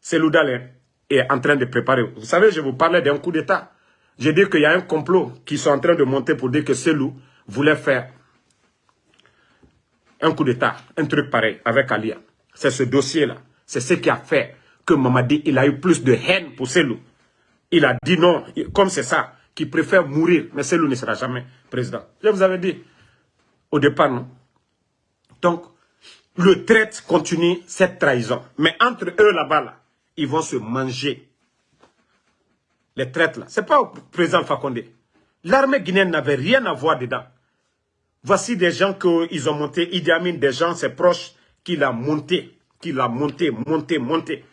Selou est en train de préparer. Vous savez, je vous parlais d'un coup d'État. J'ai dit qu'il y a un complot qui sont en train de monter pour dire que Selou voulait faire un coup d'État, un truc pareil avec Alia. C'est ce dossier-là. C'est ce qui a fait que Mamadi, il a eu plus de haine pour Selou. Il a dit non, comme c'est ça, qu'il préfère mourir, mais Selou ne sera jamais président. Je vous avais dit au départ, non Donc, le traite continue cette trahison. Mais entre eux là-bas, là, ils vont se manger. Les traites là. C'est pas au président Fakonde. L'armée guinéenne n'avait rien à voir dedans. Voici des gens qu'ils ont montés. Idi Amin, des gens, ses proches, qu'il a monté, qu'il a monté, monté, monté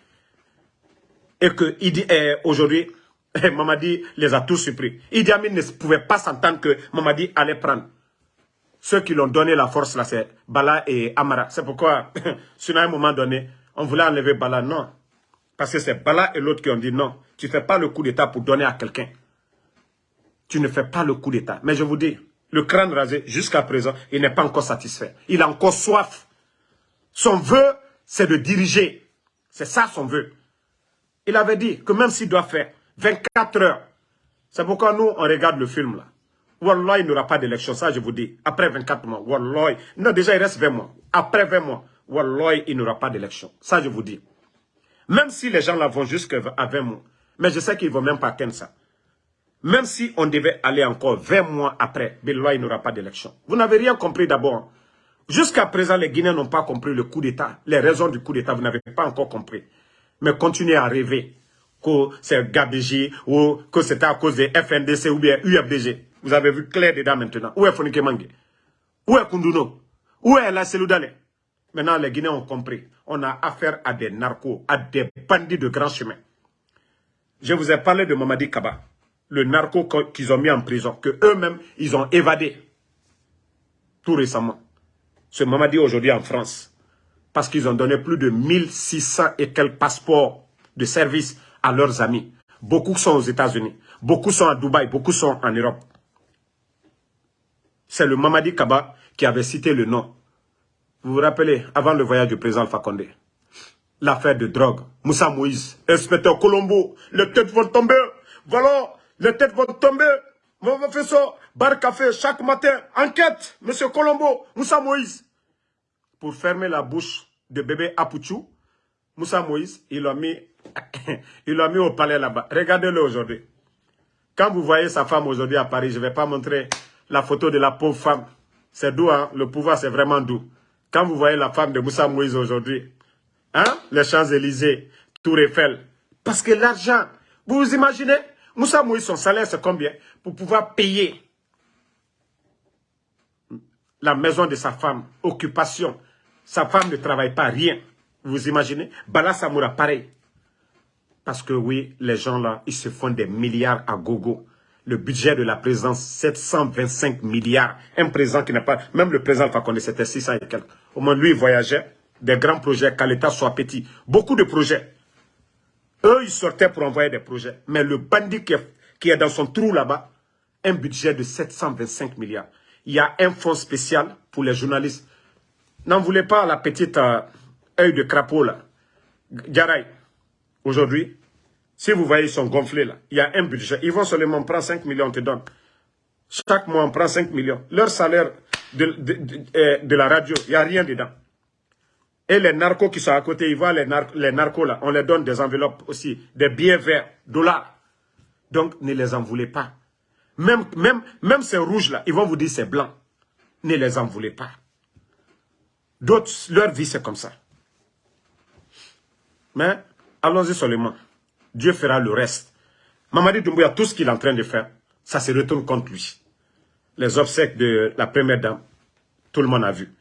et que eh, aujourd'hui, eh, Mamadi les a tous surpris. Idi Amin ne pouvait pas s'entendre que Mamadi allait prendre. Ceux qui l'ont donné la force, là, c'est Bala et Amara. C'est pourquoi, sur un moment donné, on voulait enlever Bala. Non. Parce que c'est Bala et l'autre qui ont dit non. Tu ne fais pas le coup d'État pour donner à quelqu'un. Tu ne fais pas le coup d'État. Mais je vous dis, le crâne rasé, jusqu'à présent, il n'est pas encore satisfait. Il a encore soif. Son vœu, c'est de diriger. C'est ça son vœu. Il avait dit que même s'il doit faire 24 heures, c'est pourquoi nous, on regarde le film là. Wallah, il n'y aura pas d'élection, ça je vous dis. Après 24 mois, Wallah, non déjà il reste 20 mois. Après 20 mois, Wallah, il n'y aura pas d'élection. Ça je vous dis. Même si les gens là vont jusqu'à 20 mois, mais je sais qu'ils ne vont même pas atteindre ça. Même si on devait aller encore 20 mois après, Wallah, il n'y aura pas d'élection. Vous n'avez rien compris d'abord. Jusqu'à présent, les Guinéens n'ont pas compris le coup d'État. Les raisons du coup d'État, vous n'avez pas encore compris mais continuez à rêver que c'est GABG ou que c'est à cause de FNDC ou bien UFDG. Vous avez vu clair dedans maintenant. Où est Fonike Mange Où est Kunduno Où est la Seloudale Maintenant, les Guinéens ont compris. On a affaire à des narcos, à des bandits de grand chemin. Je vous ai parlé de Mamadi Kaba, le narco qu'ils ont mis en prison, que eux-mêmes, ils ont évadé tout récemment. Ce Mamadi aujourd'hui en France parce qu'ils ont donné plus de 1600 et quelques passeports de service à leurs amis. Beaucoup sont aux États-Unis, beaucoup sont à Dubaï, beaucoup sont en Europe. C'est le Mamadi Kaba qui avait cité le nom. Vous vous rappelez, avant le voyage du président Fakonde, l'affaire de drogue, Moussa Moïse, inspecteur Colombo, les têtes vont tomber, voilà, les têtes vont tomber, on va faire ça, bar café, chaque matin, enquête, monsieur Colombo, Moussa Moïse pour fermer la bouche de bébé Apuchou, Moussa Moïse, il l'a mis, il mis au palais là-bas. Regardez-le aujourd'hui. Quand vous voyez sa femme aujourd'hui à Paris, je ne vais pas montrer la photo de la pauvre femme. C'est doux, hein? le pouvoir c'est vraiment doux. Quand vous voyez la femme de Moussa Moïse aujourd'hui, hein, les Champs-Élysées, Tour Eiffel, parce que l'argent, vous vous imaginez, Moussa Moïse, son salaire, c'est combien Pour pouvoir payer la maison de sa femme, occupation. Sa femme ne travaille pas, rien. Vous imaginez? Bala Samoura, pareil. Parce que oui, les gens là, ils se font des milliards à gogo. Le budget de la présidence, 725 milliards. Un président qui n'a pas... Même le président Fakonde, c'était 600 et quelques. Au moins, lui, il voyageait. Des grands projets, qu'à l'État soit petit. Beaucoup de projets. Eux, ils sortaient pour envoyer des projets. Mais le bandit qui est dans son trou là-bas, un budget de 725 milliards. Il y a un fonds spécial pour les journalistes. N'en voulez pas la petite euh, œil de crapaud là. Garay, aujourd'hui, si vous voyez, ils sont gonflés là. Il y a un budget. Ils vont seulement prendre 5 millions, on te donne. Chaque mois, on prend 5 millions. Leur salaire de, euh, la radio, il n'y a rien dedans. Et les narcos qui sont à côté, ils voient les, les narcos là, on les donne des enveloppes aussi, des billets verts, dollars. Donc, ne les en voulez pas. Même, même, même ces rouges-là, ils vont vous dire c'est blanc. Ne les en voulez pas. D'autres, leur vie, c'est comme ça. Mais, allons-y seulement. Dieu fera le reste. Mamadi Doumbouya, tout ce qu'il est en train de faire, ça se retourne contre lui. Les obsèques de la première dame, tout le monde a vu.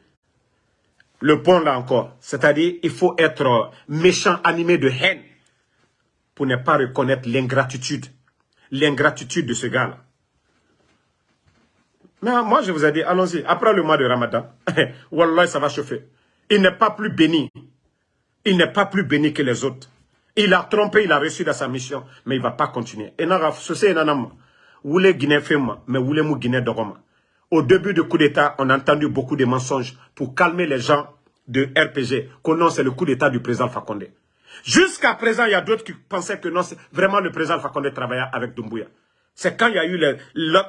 Le pont là encore, c'est-à-dire il faut être méchant, animé de haine pour ne pas reconnaître l'ingratitude, l'ingratitude de ce gars-là. Mais moi, je vous ai dit, allons-y, après le mois de Ramadan, Wallah, ça va chauffer. Il n'est pas plus béni. Il n'est pas plus béni que les autres. Il a trompé, il a reçu dans sa mission, mais il ne va pas continuer. Et Au début du coup d'État, on a entendu beaucoup de mensonges pour calmer les gens de RPG, que non, c'est le coup d'État du président Fakonde. Jusqu'à présent, il y a d'autres qui pensaient que non, c'est vraiment le président Fakonde travaillait avec Doumbouya. C'est quand il y a eu les,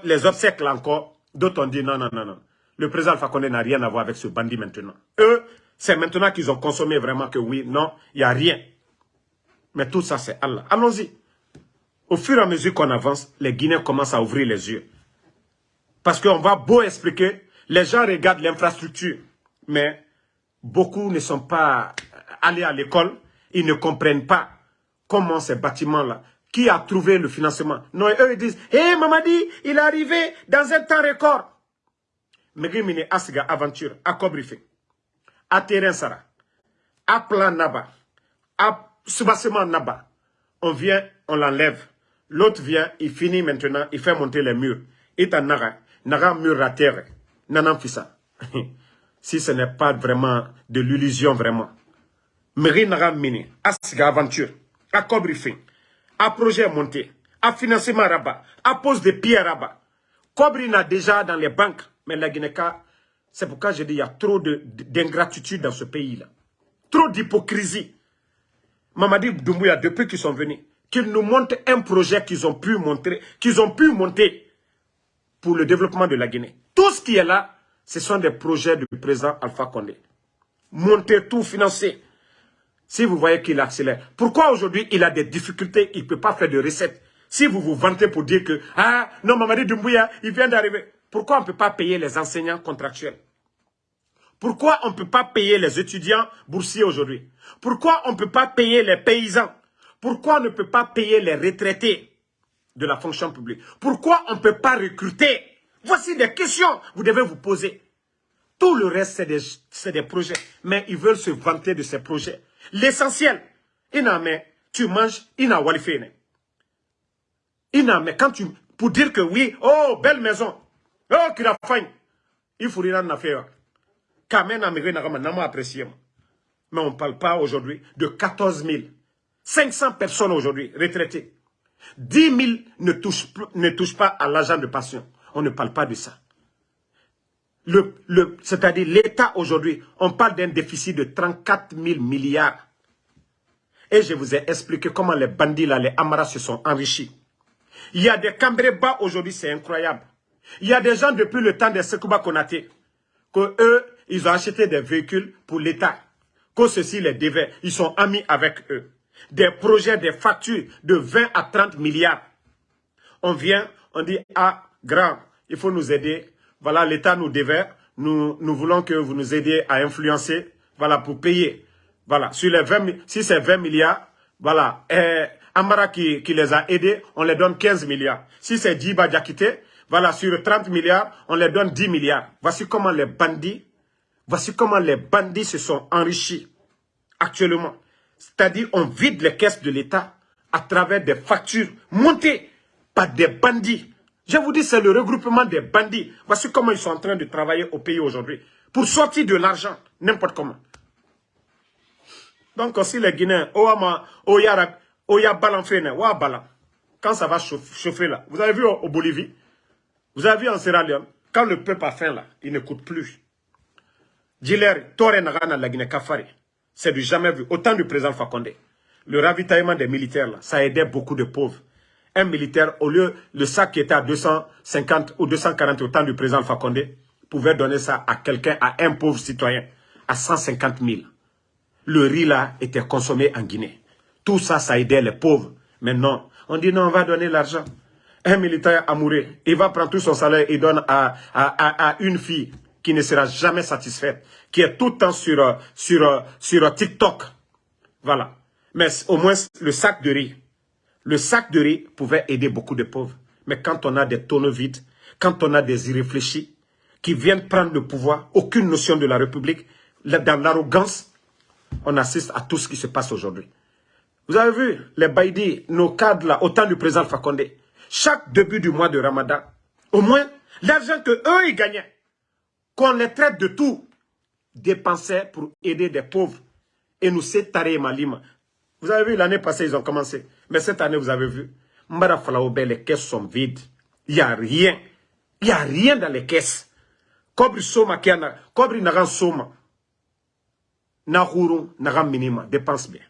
les encore D'autres ont dit non, non, non, non. Le président Fakonde n'a rien à voir avec ce bandit maintenant. Eux, c'est maintenant qu'ils ont consommé vraiment que oui, non, il n'y a rien. Mais tout ça, c'est Allah. Allons-y. Au fur et à mesure qu'on avance, les Guinéens commencent à ouvrir les yeux. Parce qu'on va beau expliquer, les gens regardent l'infrastructure, mais beaucoup ne sont pas allés à l'école, ils ne comprennent pas comment ces bâtiments-là qui a trouvé le financement? Non, eux ils disent, hé hey, Mamadi, il est arrivé dans un temps record. Megimine Asiga Aventure, à Kobrife, à Terrain Sara, à Plan Naba, à Naba. On vient, on l'enlève. L'autre vient, il finit maintenant, il fait monter les murs. Il est Nara, Nara mur à terre. Nanan Fissa. si ce n'est pas vraiment de l'illusion, vraiment. Meri Nara Mini, Asiga Aventure, à Kobrife à projet monté, à financement rabat, à pose de pierres rabat. Cobri n'a déjà dans les banques, mais la guinée c'est pourquoi je dis il y a trop d'ingratitude dans ce pays-là. Trop d'hypocrisie. Mamadi Doumbouya, depuis qu'ils sont venus, qu'ils nous montrent un projet qu'ils ont pu montrer, qu'ils ont pu monter pour le développement de la Guinée. Tout ce qui est là, ce sont des projets du président Alpha Condé. Monter tout, financer. Si vous voyez qu'il accélère. Pourquoi aujourd'hui il a des difficultés, il ne peut pas faire de recettes? Si vous vous vantez pour dire que, ah, non, Mamadi Doumbouya, il vient d'arriver. Pourquoi on ne peut pas payer les enseignants contractuels? Pourquoi on ne peut pas payer les étudiants boursiers aujourd'hui? Pourquoi on ne peut pas payer les paysans? Pourquoi on ne peut pas payer les retraités de la fonction publique? Pourquoi on ne peut pas recruter? Voici des questions que vous devez vous poser. Tout le reste, c'est des, des projets. Mais ils veulent se vanter de ces projets. L'essentiel, tu manges, il n'a Il quand tu, pour dire que oui, oh, belle maison, oh, qu'il a faim, il faut rien en faire. Quand même, n'a apprécié. Mais on ne parle pas aujourd'hui de 14 000, 500 personnes aujourd'hui retraitées. 10 000 ne touchent, ne touchent pas à l'argent de passion. On ne parle pas de ça. Le, C'est-à-dire l'État aujourd'hui, on parle d'un déficit de 34 000 milliards. Et je vous ai expliqué comment les bandits là, les Amaras se sont enrichis. Il y a des bas aujourd'hui, c'est incroyable. Il y a des gens depuis le temps des Sekouba Konate, que eux, ils ont acheté des véhicules pour l'État. Que ceci les devait. Ils sont amis avec eux. Des projets, des factures de 20 à 30 milliards. On vient, on dit, ah, grand, il faut nous aider voilà, l'État nous devait, nous, nous voulons que vous nous aidiez à influencer, voilà, pour payer. Voilà, sur les 20, si c'est 20 milliards, voilà, et Amara qui, qui les a aidés, on les donne 15 milliards. Si c'est Djiba Diakité, voilà, sur 30 milliards, on les donne 10 milliards. Voici comment les bandits, voici comment les bandits se sont enrichis actuellement. C'est-à-dire, on vide les caisses de l'État à travers des factures montées par des bandits. Je vous dis, c'est le regroupement des bandits. Voici comment ils sont en train de travailler au pays aujourd'hui. Pour sortir de l'argent, n'importe comment. Donc, si les Guinéens, Oama, Oyara, Oya Balanfene, Oya Balan, quand ça va chauffer là, vous avez vu au, Bolivie, vous avez vu en Sierra Leone, quand le peuple a faim là, il n'écoute plus. Diler, Tore Nagana, la Guinée Kafari, c'est du jamais vu. Autant du président Fakonde. Le ravitaillement des militaires là, ça aidait beaucoup de pauvres. Un militaire, au lieu, le sac qui était à 250 ou 240 au temps du président Fakonde, pouvait donner ça à quelqu'un, à un pauvre citoyen, à 150 000 le riz là était consommé en Guinée. Tout ça, ça aidait les pauvres. Mais non, on dit non, on va donner l'argent. Un militaire amoureux, il va prendre tout son salaire et donne à, à, une fille qui ne sera jamais satisfaite, qui est tout le temps sur, sur, sur TikTok. Voilà. Mais au moins, le sac de riz, le sac de riz pouvait aider beaucoup de pauvres. Mais quand on a des tonneaux vides, quand on a des irréfléchis qui viennent prendre le pouvoir, aucune notion de la République, dans l'arrogance, on assiste à tout ce qui se passe aujourd'hui. Vous avez vu, les Baïdi, nos cadres là, au temps du président Fakonde, chaque début du mois de Ramadan, au moins, l'argent que eux ils gagnaient, qu'on les traite de tout, dépensaient pour aider des pauvres. Et nous, c'est Taré Malima. Vous avez vu, l'année passée, ils ont commencé. Mais cette année, vous avez vu, Falaoube, les caisses sont vides. Il n'y a rien. Il n'y a rien dans les caisses. Kobri Soma, Kobri Naran Soma na na minima dépense bien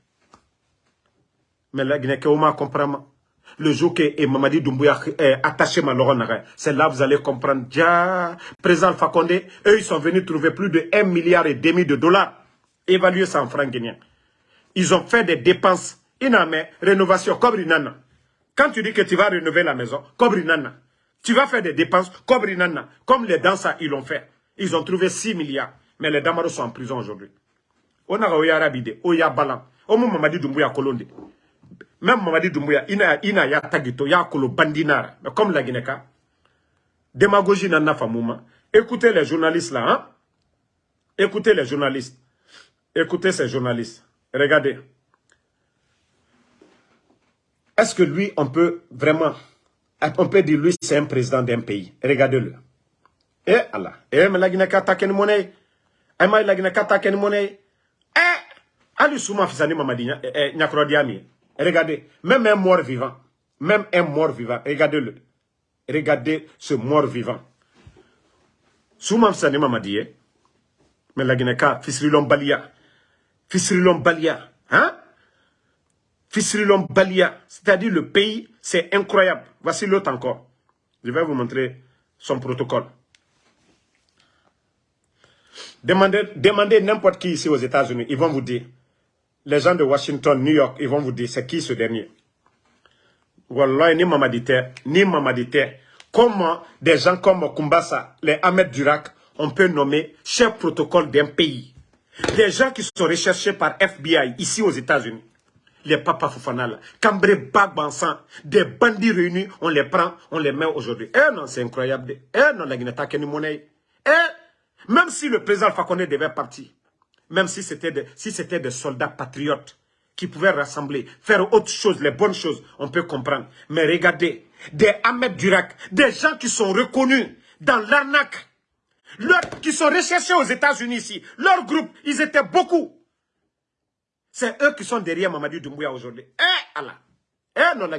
mais la Guinée comprend le jour que Mamadi Doumbouya est attaché ma c'est là vous allez comprendre déjà président Fakonde eux ils sont venus trouver plus de 1 milliard et demi de dollars évalué ça en francs guinéens ils ont fait des dépenses iname rénovation nana. Quand tu dis que tu vas rénover la maison nana. Tu vas faire des dépenses nana. Comme les danseurs ils l'ont fait. Ils ont trouvé 6 milliards. Mais les Damaros sont en prison aujourd'hui. O naga o yara bide o ya balan mamadi dumbuya kolonde. Même mamadi dumbuya ina ina ya tagito ya kolo bandinara. Comme la guineka démagogie na nafa mouma écoutez les journalistes là hein. Écoutez les journalistes. Écoutez ces journalistes regardez. Est-ce que lui on peut vraiment on peut dire lui c'est un président d'un pays? Regardez-le. Eh Allah. Eh mais la guineka ta ken monnaie eh mais la guineka ta ken monnaie eh, Ali Souma Fissani Mamadi eh, eh Regardez, même un mort vivant, même un mort vivant, regardez-le. Regardez ce mort vivant. Souma Fissani Mamadi, eh? mais la Guinée-Ka, Fissrilon Balia. Fissrilon Balia. Hein? Fissrilon Balia. C'est-à-dire le pays, c'est incroyable. Voici l'autre encore. Je vais vous montrer son protocole. Demandez, n'importe qui ici aux États-Unis, ils vont vous dire. Les gens de Washington, New York, ils vont vous dire, c'est qui ce dernier? Wallah, ni Mamadité, ni Mamadité. Comment des gens comme Kumbasa, les Ahmed Durak, on peut nommer chef protocole d'un pays? Des gens qui sont recherchés par FBI ici aux États-Unis. Les papas Fofana Cambré Bagbansan, des bandits réunis, on les prend, on les met aujourd'hui. Eh non, c'est incroyable. Eh non, la Guinée, ni monnaie. Eh même si le président Fakonde devait partir, même si c'était des, si soldats patriotes qui pouvaient rassembler, faire autre chose, les bonnes choses, on peut comprendre. Mais regardez, des Ahmed Durak, des gens qui sont reconnus dans l'arnaque, qui sont recherchés aux États-Unis ici, leur groupe, ils étaient beaucoup. C'est eux qui sont derrière Mamadou Doumbouya aujourd'hui. Eh Allah Eh non, la.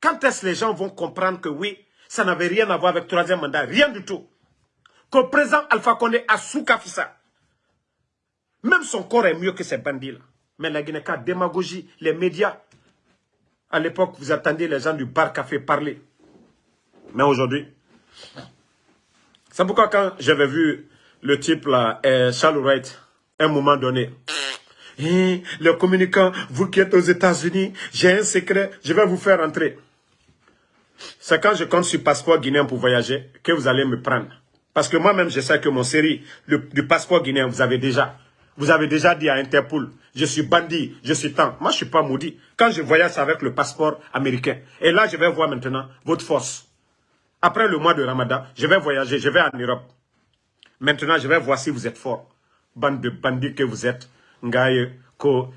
Quand est-ce que les gens vont comprendre que oui, ça n'avait rien à voir avec le troisième mandat, rien du tout que le président Alpha Condé a sous Kafissa. Même son corps est mieux que ces bandits-là. Mais la Guinée, démagogie, les médias. À l'époque, vous attendiez les gens du bar café parler. Mais aujourd'hui, c'est pourquoi quand j'avais vu le type là, euh, Charles Wright, à un moment donné, eh, le communicant, vous qui êtes aux États-Unis, j'ai un secret, je vais vous faire entrer. C'est quand je compte sur passeport guinéen pour voyager que vous allez me prendre. Parce que moi-même, je sais que mon série du passeport guinéen, vous avez déjà. Vous avez déjà dit à Interpol, je suis bandit, je suis tant. Moi, je ne suis pas maudit. Quand je voyage avec le passeport américain, et là, je vais voir maintenant votre force. Après le mois de Ramadan, je vais voyager, je vais en Europe. Maintenant, je vais voir si vous êtes fort. Bande de bandits que vous êtes. Ngaye,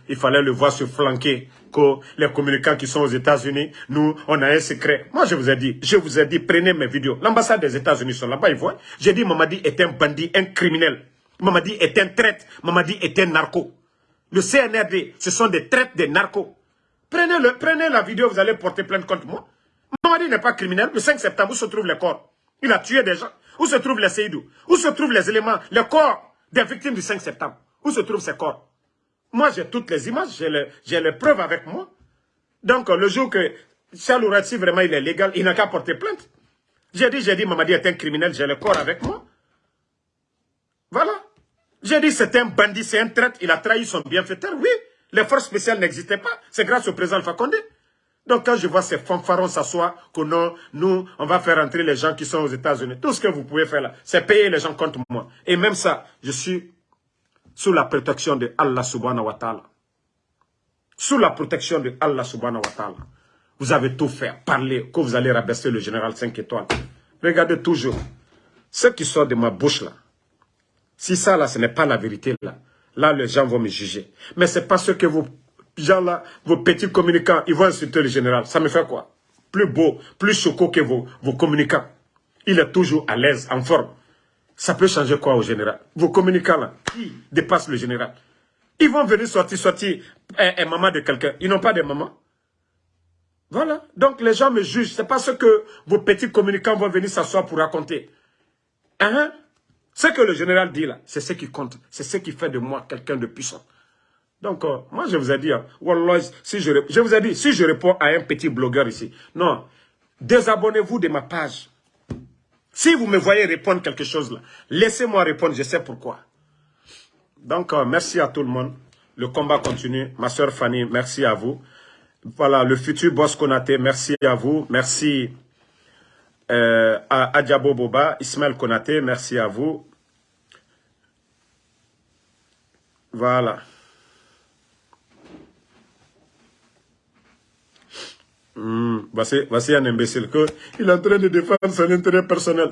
il fallait le voir se flanquer, que les communicants qui sont aux États-Unis, nous, on a un secret. Moi, je vous ai dit, je vous ai dit, prenez mes vidéos. L'ambassade des États-Unis sont là-bas, ils voient. J'ai dit, Mamadi est un bandit, un criminel. Mamadi est un traite. Mamadi est un narco. Le CNRD, ce sont des traites des narcos. Prenez, le, prenez la vidéo, vous allez porter plainte contre moi. Mamadi n'est pas criminel. Le 5 septembre, où se trouvent les corps? Il a tué des gens. Où se trouvent les Seydou? Où se trouvent les éléments, les corps des victimes du 5 septembre? Où se trouvent ces corps? Moi, j'ai toutes les images, j'ai les, preuves avec moi. Donc, le jour que Charles vraiment il est légal, il n'a qu'à porter plainte. J'ai dit, j'ai dit, Mamadi est un criminel, j'ai le corps avec moi. Voilà. J'ai dit, c'est un bandit, c'est un traître, il a trahi son bienfaiteur. Oui, les forces spéciales n'existaient pas. C'est grâce au président Fakonde. Donc, quand je vois ces fanfarons s'asseoir, que non, nous, on va faire entrer les gens qui sont aux États-Unis. Tout ce que vous pouvez faire là, c'est payer les gens contre moi. Et même ça, je suis sous la protection de Allah subhanahu wa ta'ala. Sous la protection de Allah subhanahu wa ta'ala. Vous avez tout fait, parler, que vous allez rabaisser le général 5 étoiles. Regardez toujours. Ce qui sort de ma bouche là, si ça là, ce n'est pas la vérité là, là les gens vont me juger. Mais c'est parce que vos gens là, vos petits communicants, ils vont insulter le général. Ça me fait quoi? Plus beau, plus choquant que vos, vos communicants. Il est toujours à l'aise, en forme. Ça peut changer quoi au général? Vos communicants là, qui dépassent le général? Ils vont venir sortir, sortir un, un maman de quelqu'un. Ils n'ont pas de maman. Voilà. Donc les gens me jugent. C'est pas ce que vos petits communicants vont venir s'asseoir pour raconter. Hein? Ce que le général dit là, c'est ce qui compte. C'est ce qui fait de moi quelqu'un de puissant. Donc, euh, moi, je vous ai dit, hein, si je, je vous ai dit, si je réponds à un petit blogueur ici, non, désabonnez-vous de ma page. Si vous me voyez répondre quelque chose là, laissez-moi répondre, je sais pourquoi. Donc, euh, merci à tout le monde. Le combat continue. Ma soeur Fanny, merci à vous. Voilà, le futur boss Konaté, merci à vous. Merci euh, à Adjabo Boba, Ismaël Konaté, merci à vous. Voilà. Hmm, voici, un imbécile que il est en train de défendre son intérêt personnel.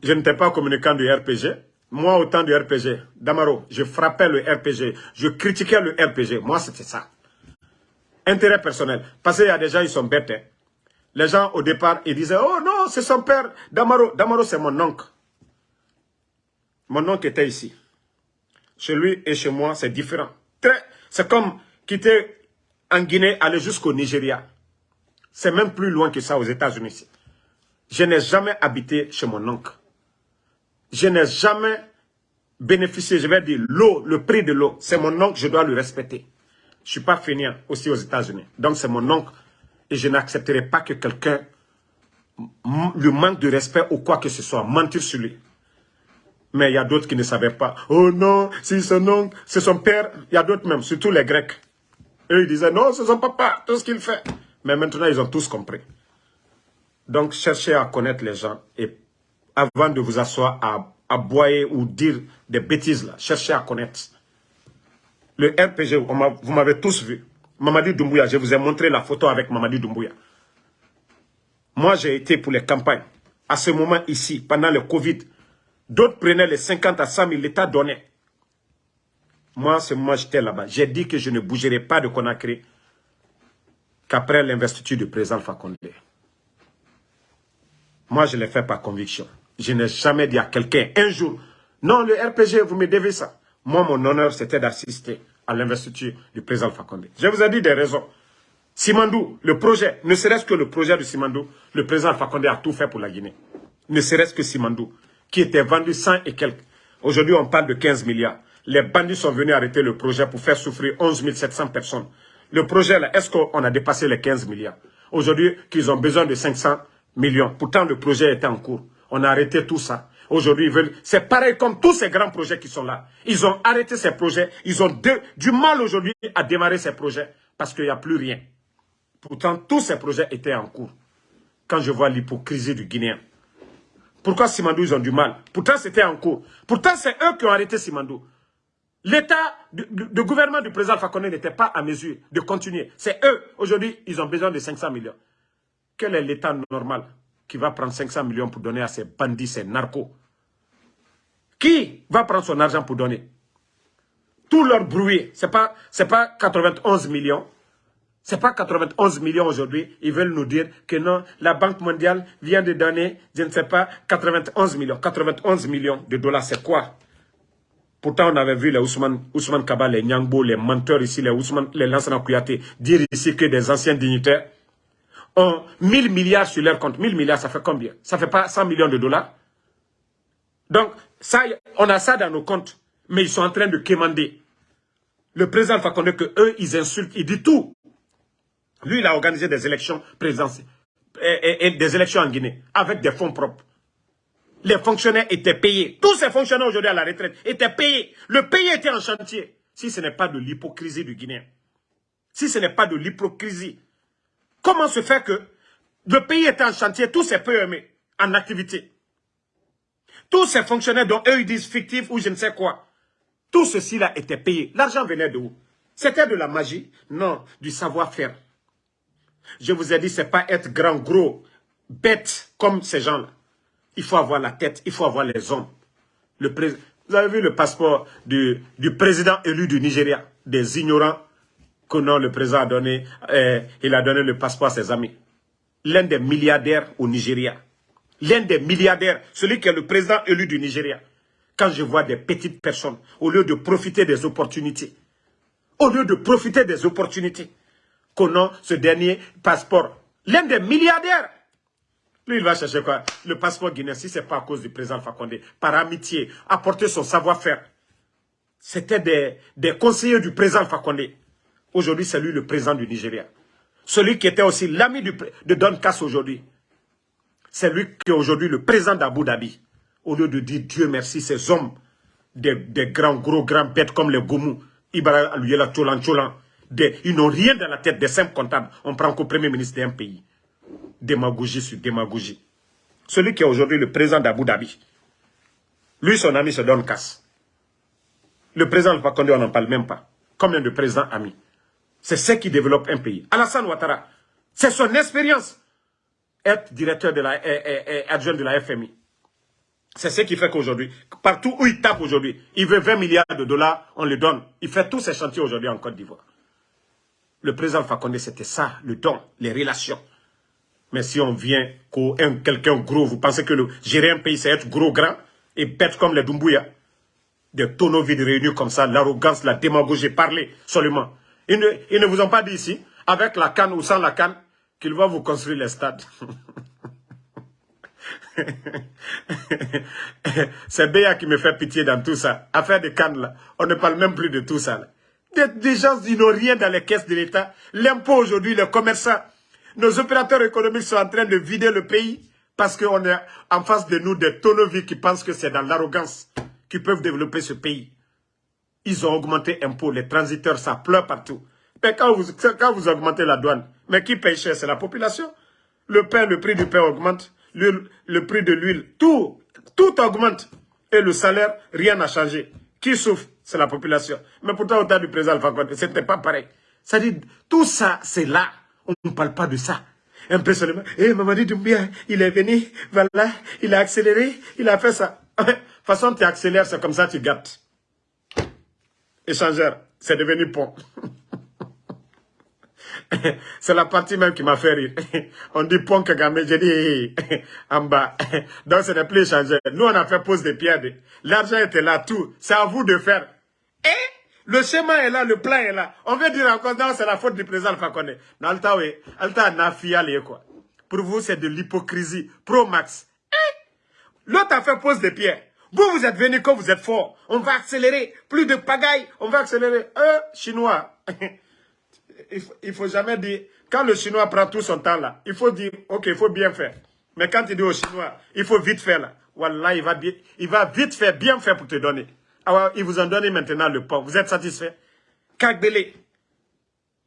Je n'étais pas communicant du RPG. Moi, au temps du RPG, Damaro, je frappais le RPG, je critiquais le RPG. Moi, c'était ça. Intérêt personnel. Parce qu'il y a des gens, ils sont bêtes. Hein. Les gens, au départ, ils disaient, oh non, c'est son père. Damaro, Damaro c'est mon oncle. Mon oncle était ici. Chez lui et chez moi, c'est différent. C'est comme quitter en Guinée, aller jusqu'au Nigeria. C'est même plus loin que ça aux États-Unis. Je n'ai jamais habité chez mon oncle. Je n'ai jamais bénéficié, je vais dire, l'eau, le prix de l'eau. C'est mon oncle, je dois le respecter. Je ne suis pas fainéant aussi aux États-Unis. Donc c'est mon oncle. Et je n'accepterai pas que quelqu'un lui manque de respect ou quoi que ce soit, mentir sur lui. Mais il y a d'autres qui ne savaient pas. Oh non, c'est son oncle, c'est son père. Il y a d'autres même, surtout les Grecs. Eux, ils disaient, non, c'est son papa, tout ce qu'il fait. Mais maintenant, ils ont tous compris. Donc, cherchez à connaître les gens. Et avant de vous asseoir à, à boyer ou dire des bêtises, là, cherchez à connaître. Le RPG, vous m'avez tous vu. Mamadi Doumbouya, je vous ai montré la photo avec Mamadi Doumbouya. Moi, j'ai été pour les campagnes. À ce moment ici, pendant le Covid, d'autres prenaient les 50 à 100 000, l'État donnait. Moi, à ce moment, j'étais là-bas. J'ai dit que je ne bougerai pas de Conakry qu'après l'investiture du président Fakonde. Moi, je l'ai fait par conviction. Je n'ai jamais dit à quelqu'un un jour, non, le RPG, vous me devez ça. Moi, mon honneur, c'était d'assister à l'investiture du président Fakonde. Je vous ai dit des raisons. Simandou, le projet, ne serait-ce que le projet de Simandou, le président Fakonde a tout fait pour la Guinée. Ne serait-ce que Simandou, qui était vendu 100 et quelques. Aujourd'hui, on parle de 15 milliards. Les bandits sont venus arrêter le projet pour faire souffrir 11 700 personnes. Le projet, là, est-ce qu'on a dépassé les 15 milliards Aujourd'hui, qu'ils ont besoin de 500 millions. Pourtant, le projet était en cours. On a arrêté tout ça. Aujourd'hui, ils veulent... C'est pareil comme tous ces grands projets qui sont là. Ils ont arrêté ces projets. Ils ont du mal aujourd'hui à démarrer ces projets parce qu'il n'y a plus rien. Pourtant, tous ces projets étaient en cours. Quand je vois l'hypocrisie du Guinéen, Pourquoi Simandou, ils ont du mal? Pourtant, c'était en cours. Pourtant, c'est eux qui ont arrêté Simandou. L'État, le gouvernement du président Fakonde n'était pas à mesure de continuer. C'est eux. Aujourd'hui, ils ont besoin de 500 millions. Quel est l'État normal qui va prendre 500 millions pour donner à ces bandits, ces narcos? Qui va prendre son argent pour donner? Tout leur bruit, ce n'est pas, pas 91 millions. Ce n'est pas 91 millions aujourd'hui. Ils veulent nous dire que non, la Banque mondiale vient de donner, je ne sais pas, 91 millions. 91 millions de dollars, c'est quoi? Pourtant, on avait vu les Ousmane, Ousmane Kaba, les Nyangbo, les menteurs ici, les Ousmane, les Lansana Kouyaté, dire ici que des anciens dignitaires ont 1000 milliards sur leur compte. 1000 milliards, ça fait combien? Ça fait pas 100 millions de dollars Donc, ça, on a ça dans nos comptes, mais ils sont en train de quémander. Le président Fakonde que eux, ils insultent, ils disent tout. Lui, il a organisé des élections présidentielles, et des élections en Guinée, avec des fonds propres les fonctionnaires étaient payés. Tous ces fonctionnaires aujourd'hui à la retraite étaient payés. Le pays était en chantier. Si ce n'est pas de l'hypocrisie du Guinéen, si ce n'est pas de l'hypocrisie, comment se fait que le pays était en chantier, tous ces PME en activité, tous ces fonctionnaires dont eux ils disent fictifs ou je ne sais quoi, tout ceci-là était payé. L'argent venait de où? C'était de la magie Non, du savoir-faire. Je vous ai dit, ce n'est pas être grand, gros, bête comme ces gens-là. Il faut avoir la tête, il faut avoir les hommes. Vous avez vu le passeport du, président élu du Nigeria, des ignorants que non, le président a donné, eh, il a donné le passeport à ses amis. L'un des milliardaires au Nigeria. L'un des milliardaires, celui qui est le président élu du Nigeria. Quand je vois des petites personnes, au lieu de profiter des opportunités, au lieu de profiter des opportunités, qu'on ce dernier passeport, l'un des milliardaires lui, il va chercher quoi? Le passeport guinéen, si ce n'est pas à cause du président Fakonde, par amitié, apporter son savoir-faire. C'était des, conseillers du président Fakonde. Aujourd'hui, c'est lui le président du Nigeria. Celui qui était aussi l'ami de Don Kass aujourd'hui. C'est lui qui est aujourd'hui le président d'Abu Dhabi. Au lieu de dire Dieu merci, ces hommes, des, des grands, gros, grands bêtes comme les Goumou, Ibara Aluyela, Cholan, Cholan, ils n'ont rien dans la tête des simples comptables. On prend qu'au premier ministre d'un pays démagogie sur démagogie. Celui qui est aujourd'hui le président d'Abu Dhabi. Lui, son ami se donne casse. Le président Fakonde, on n'en parle même pas. Combien de présidents amis? C'est ce qui développe un pays. Alassane Ouattara, c'est son expérience. Être directeur de la, adjoint de la FMI. C'est ce qui fait qu'aujourd'hui, partout où il tape aujourd'hui, il veut 20 milliards de dollars, on le donne. Il fait tous ses chantiers aujourd'hui en Côte d'Ivoire. Le président Fakonde, c'était ça, le don, les relations. Mais si on vient quelqu'un gros, vous pensez que le, gérer un pays, c'est être gros, grand et bête comme les Dumbuya Des tonneaux vides réunis comme ça, l'arrogance, la démagogie, parler seulement. Ils ne, ils ne vous ont pas dit ici, avec la canne ou sans la canne, qu'ils vont vous construire les stades. c'est Béa qui me fait pitié dans tout ça. Affaire de canne là, on ne parle même plus de tout ça. Des, des gens, ils n'ont rien dans les caisses de l'État. L'impôt aujourd'hui, les commerçants, nos opérateurs économiques sont en train de vider le pays parce qu'on est en face de nous des tonneaux qui pensent que c'est dans l'arrogance qu'ils peuvent développer ce pays. Ils ont augmenté impôts, les transiteurs, ça pleure partout. Mais quand vous, quand vous augmentez la douane, mais qui paye cher? C'est la population. Le pain, le prix du pain augmente, le, prix de l'huile, tout, tout augmente. Et le salaire, rien n'a changé. Qui souffre? C'est la population. Mais pourtant, au temps du président Alpha ce n'était pas pareil. Dit, tout ça, c'est là. On ne parle pas de ça. Un peu seulement. Eh, Mamadi Doumbia, il est venu, voilà, il a accéléré, il a fait ça. De toute façon, tu accélères, c'est comme ça tu gâtes. Échangeur, c'est devenu pont. c'est la partie même qui m'a fait rire. On dit pont Kagame, j'ai dit en bas. Donc ce n'est plus échangeur. Nous, on a fait pose des pierres. L'argent était là, tout. C'est à vous de faire. Le schéma est là, le plan est là. On veut dire encore, non, c'est la faute du président Fakone. Non, Alta, quoi. Pour vous, c'est de l'hypocrisie. Pro-max. Eh? L'autre a fait pose des pierres. Vous, vous êtes venu comme vous êtes fort. On va accélérer. Plus de pagaille. On va accélérer. Euh, Chinois. il, faut, faut jamais dire... Quand le Chinois prend tout son temps là, il faut dire, ok, il faut bien faire. Mais quand il dit au Chinois, il faut vite faire là. Voilà, il va, il va vite faire, bien faire pour te donner. Alors, ils vous ont donné maintenant le pont. Vous êtes satisfait? Kagbele,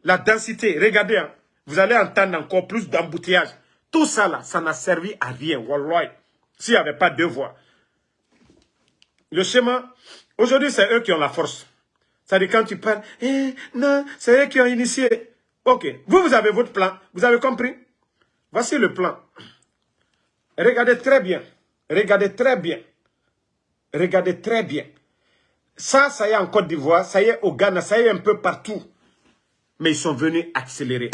la densité, regardez, hein. vous allez entendre encore plus d'embouteillage. Tout ça là, ça n'a servi à rien. Wallah. s'il n'y avait pas deux voix. Le schéma, aujourd'hui, c'est eux qui ont la force. C'est-à-dire quand tu parles, eh, non, c'est eux qui ont initié. Ok, vous, vous avez votre plan, vous avez compris? Voici le plan. Regardez très bien, regardez très bien, regardez très bien. Ça, ça y est en Côte d'Ivoire, ça y est au Ghana, ça y est un peu partout. Mais ils sont venus accélérer.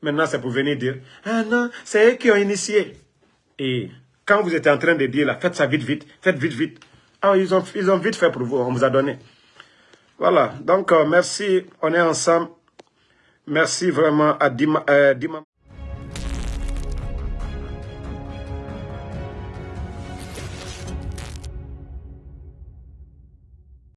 Maintenant, c'est pour venir dire, ah non, c'est eux qui ont initié. Et quand vous êtes en train de dire, là, faites ça vite, vite, faites vite, vite. Ah, ils ont, ils ont vite fait pour vous, on vous a donné. Voilà, donc euh, merci, on est ensemble. Merci vraiment à Dima. Euh, Dima.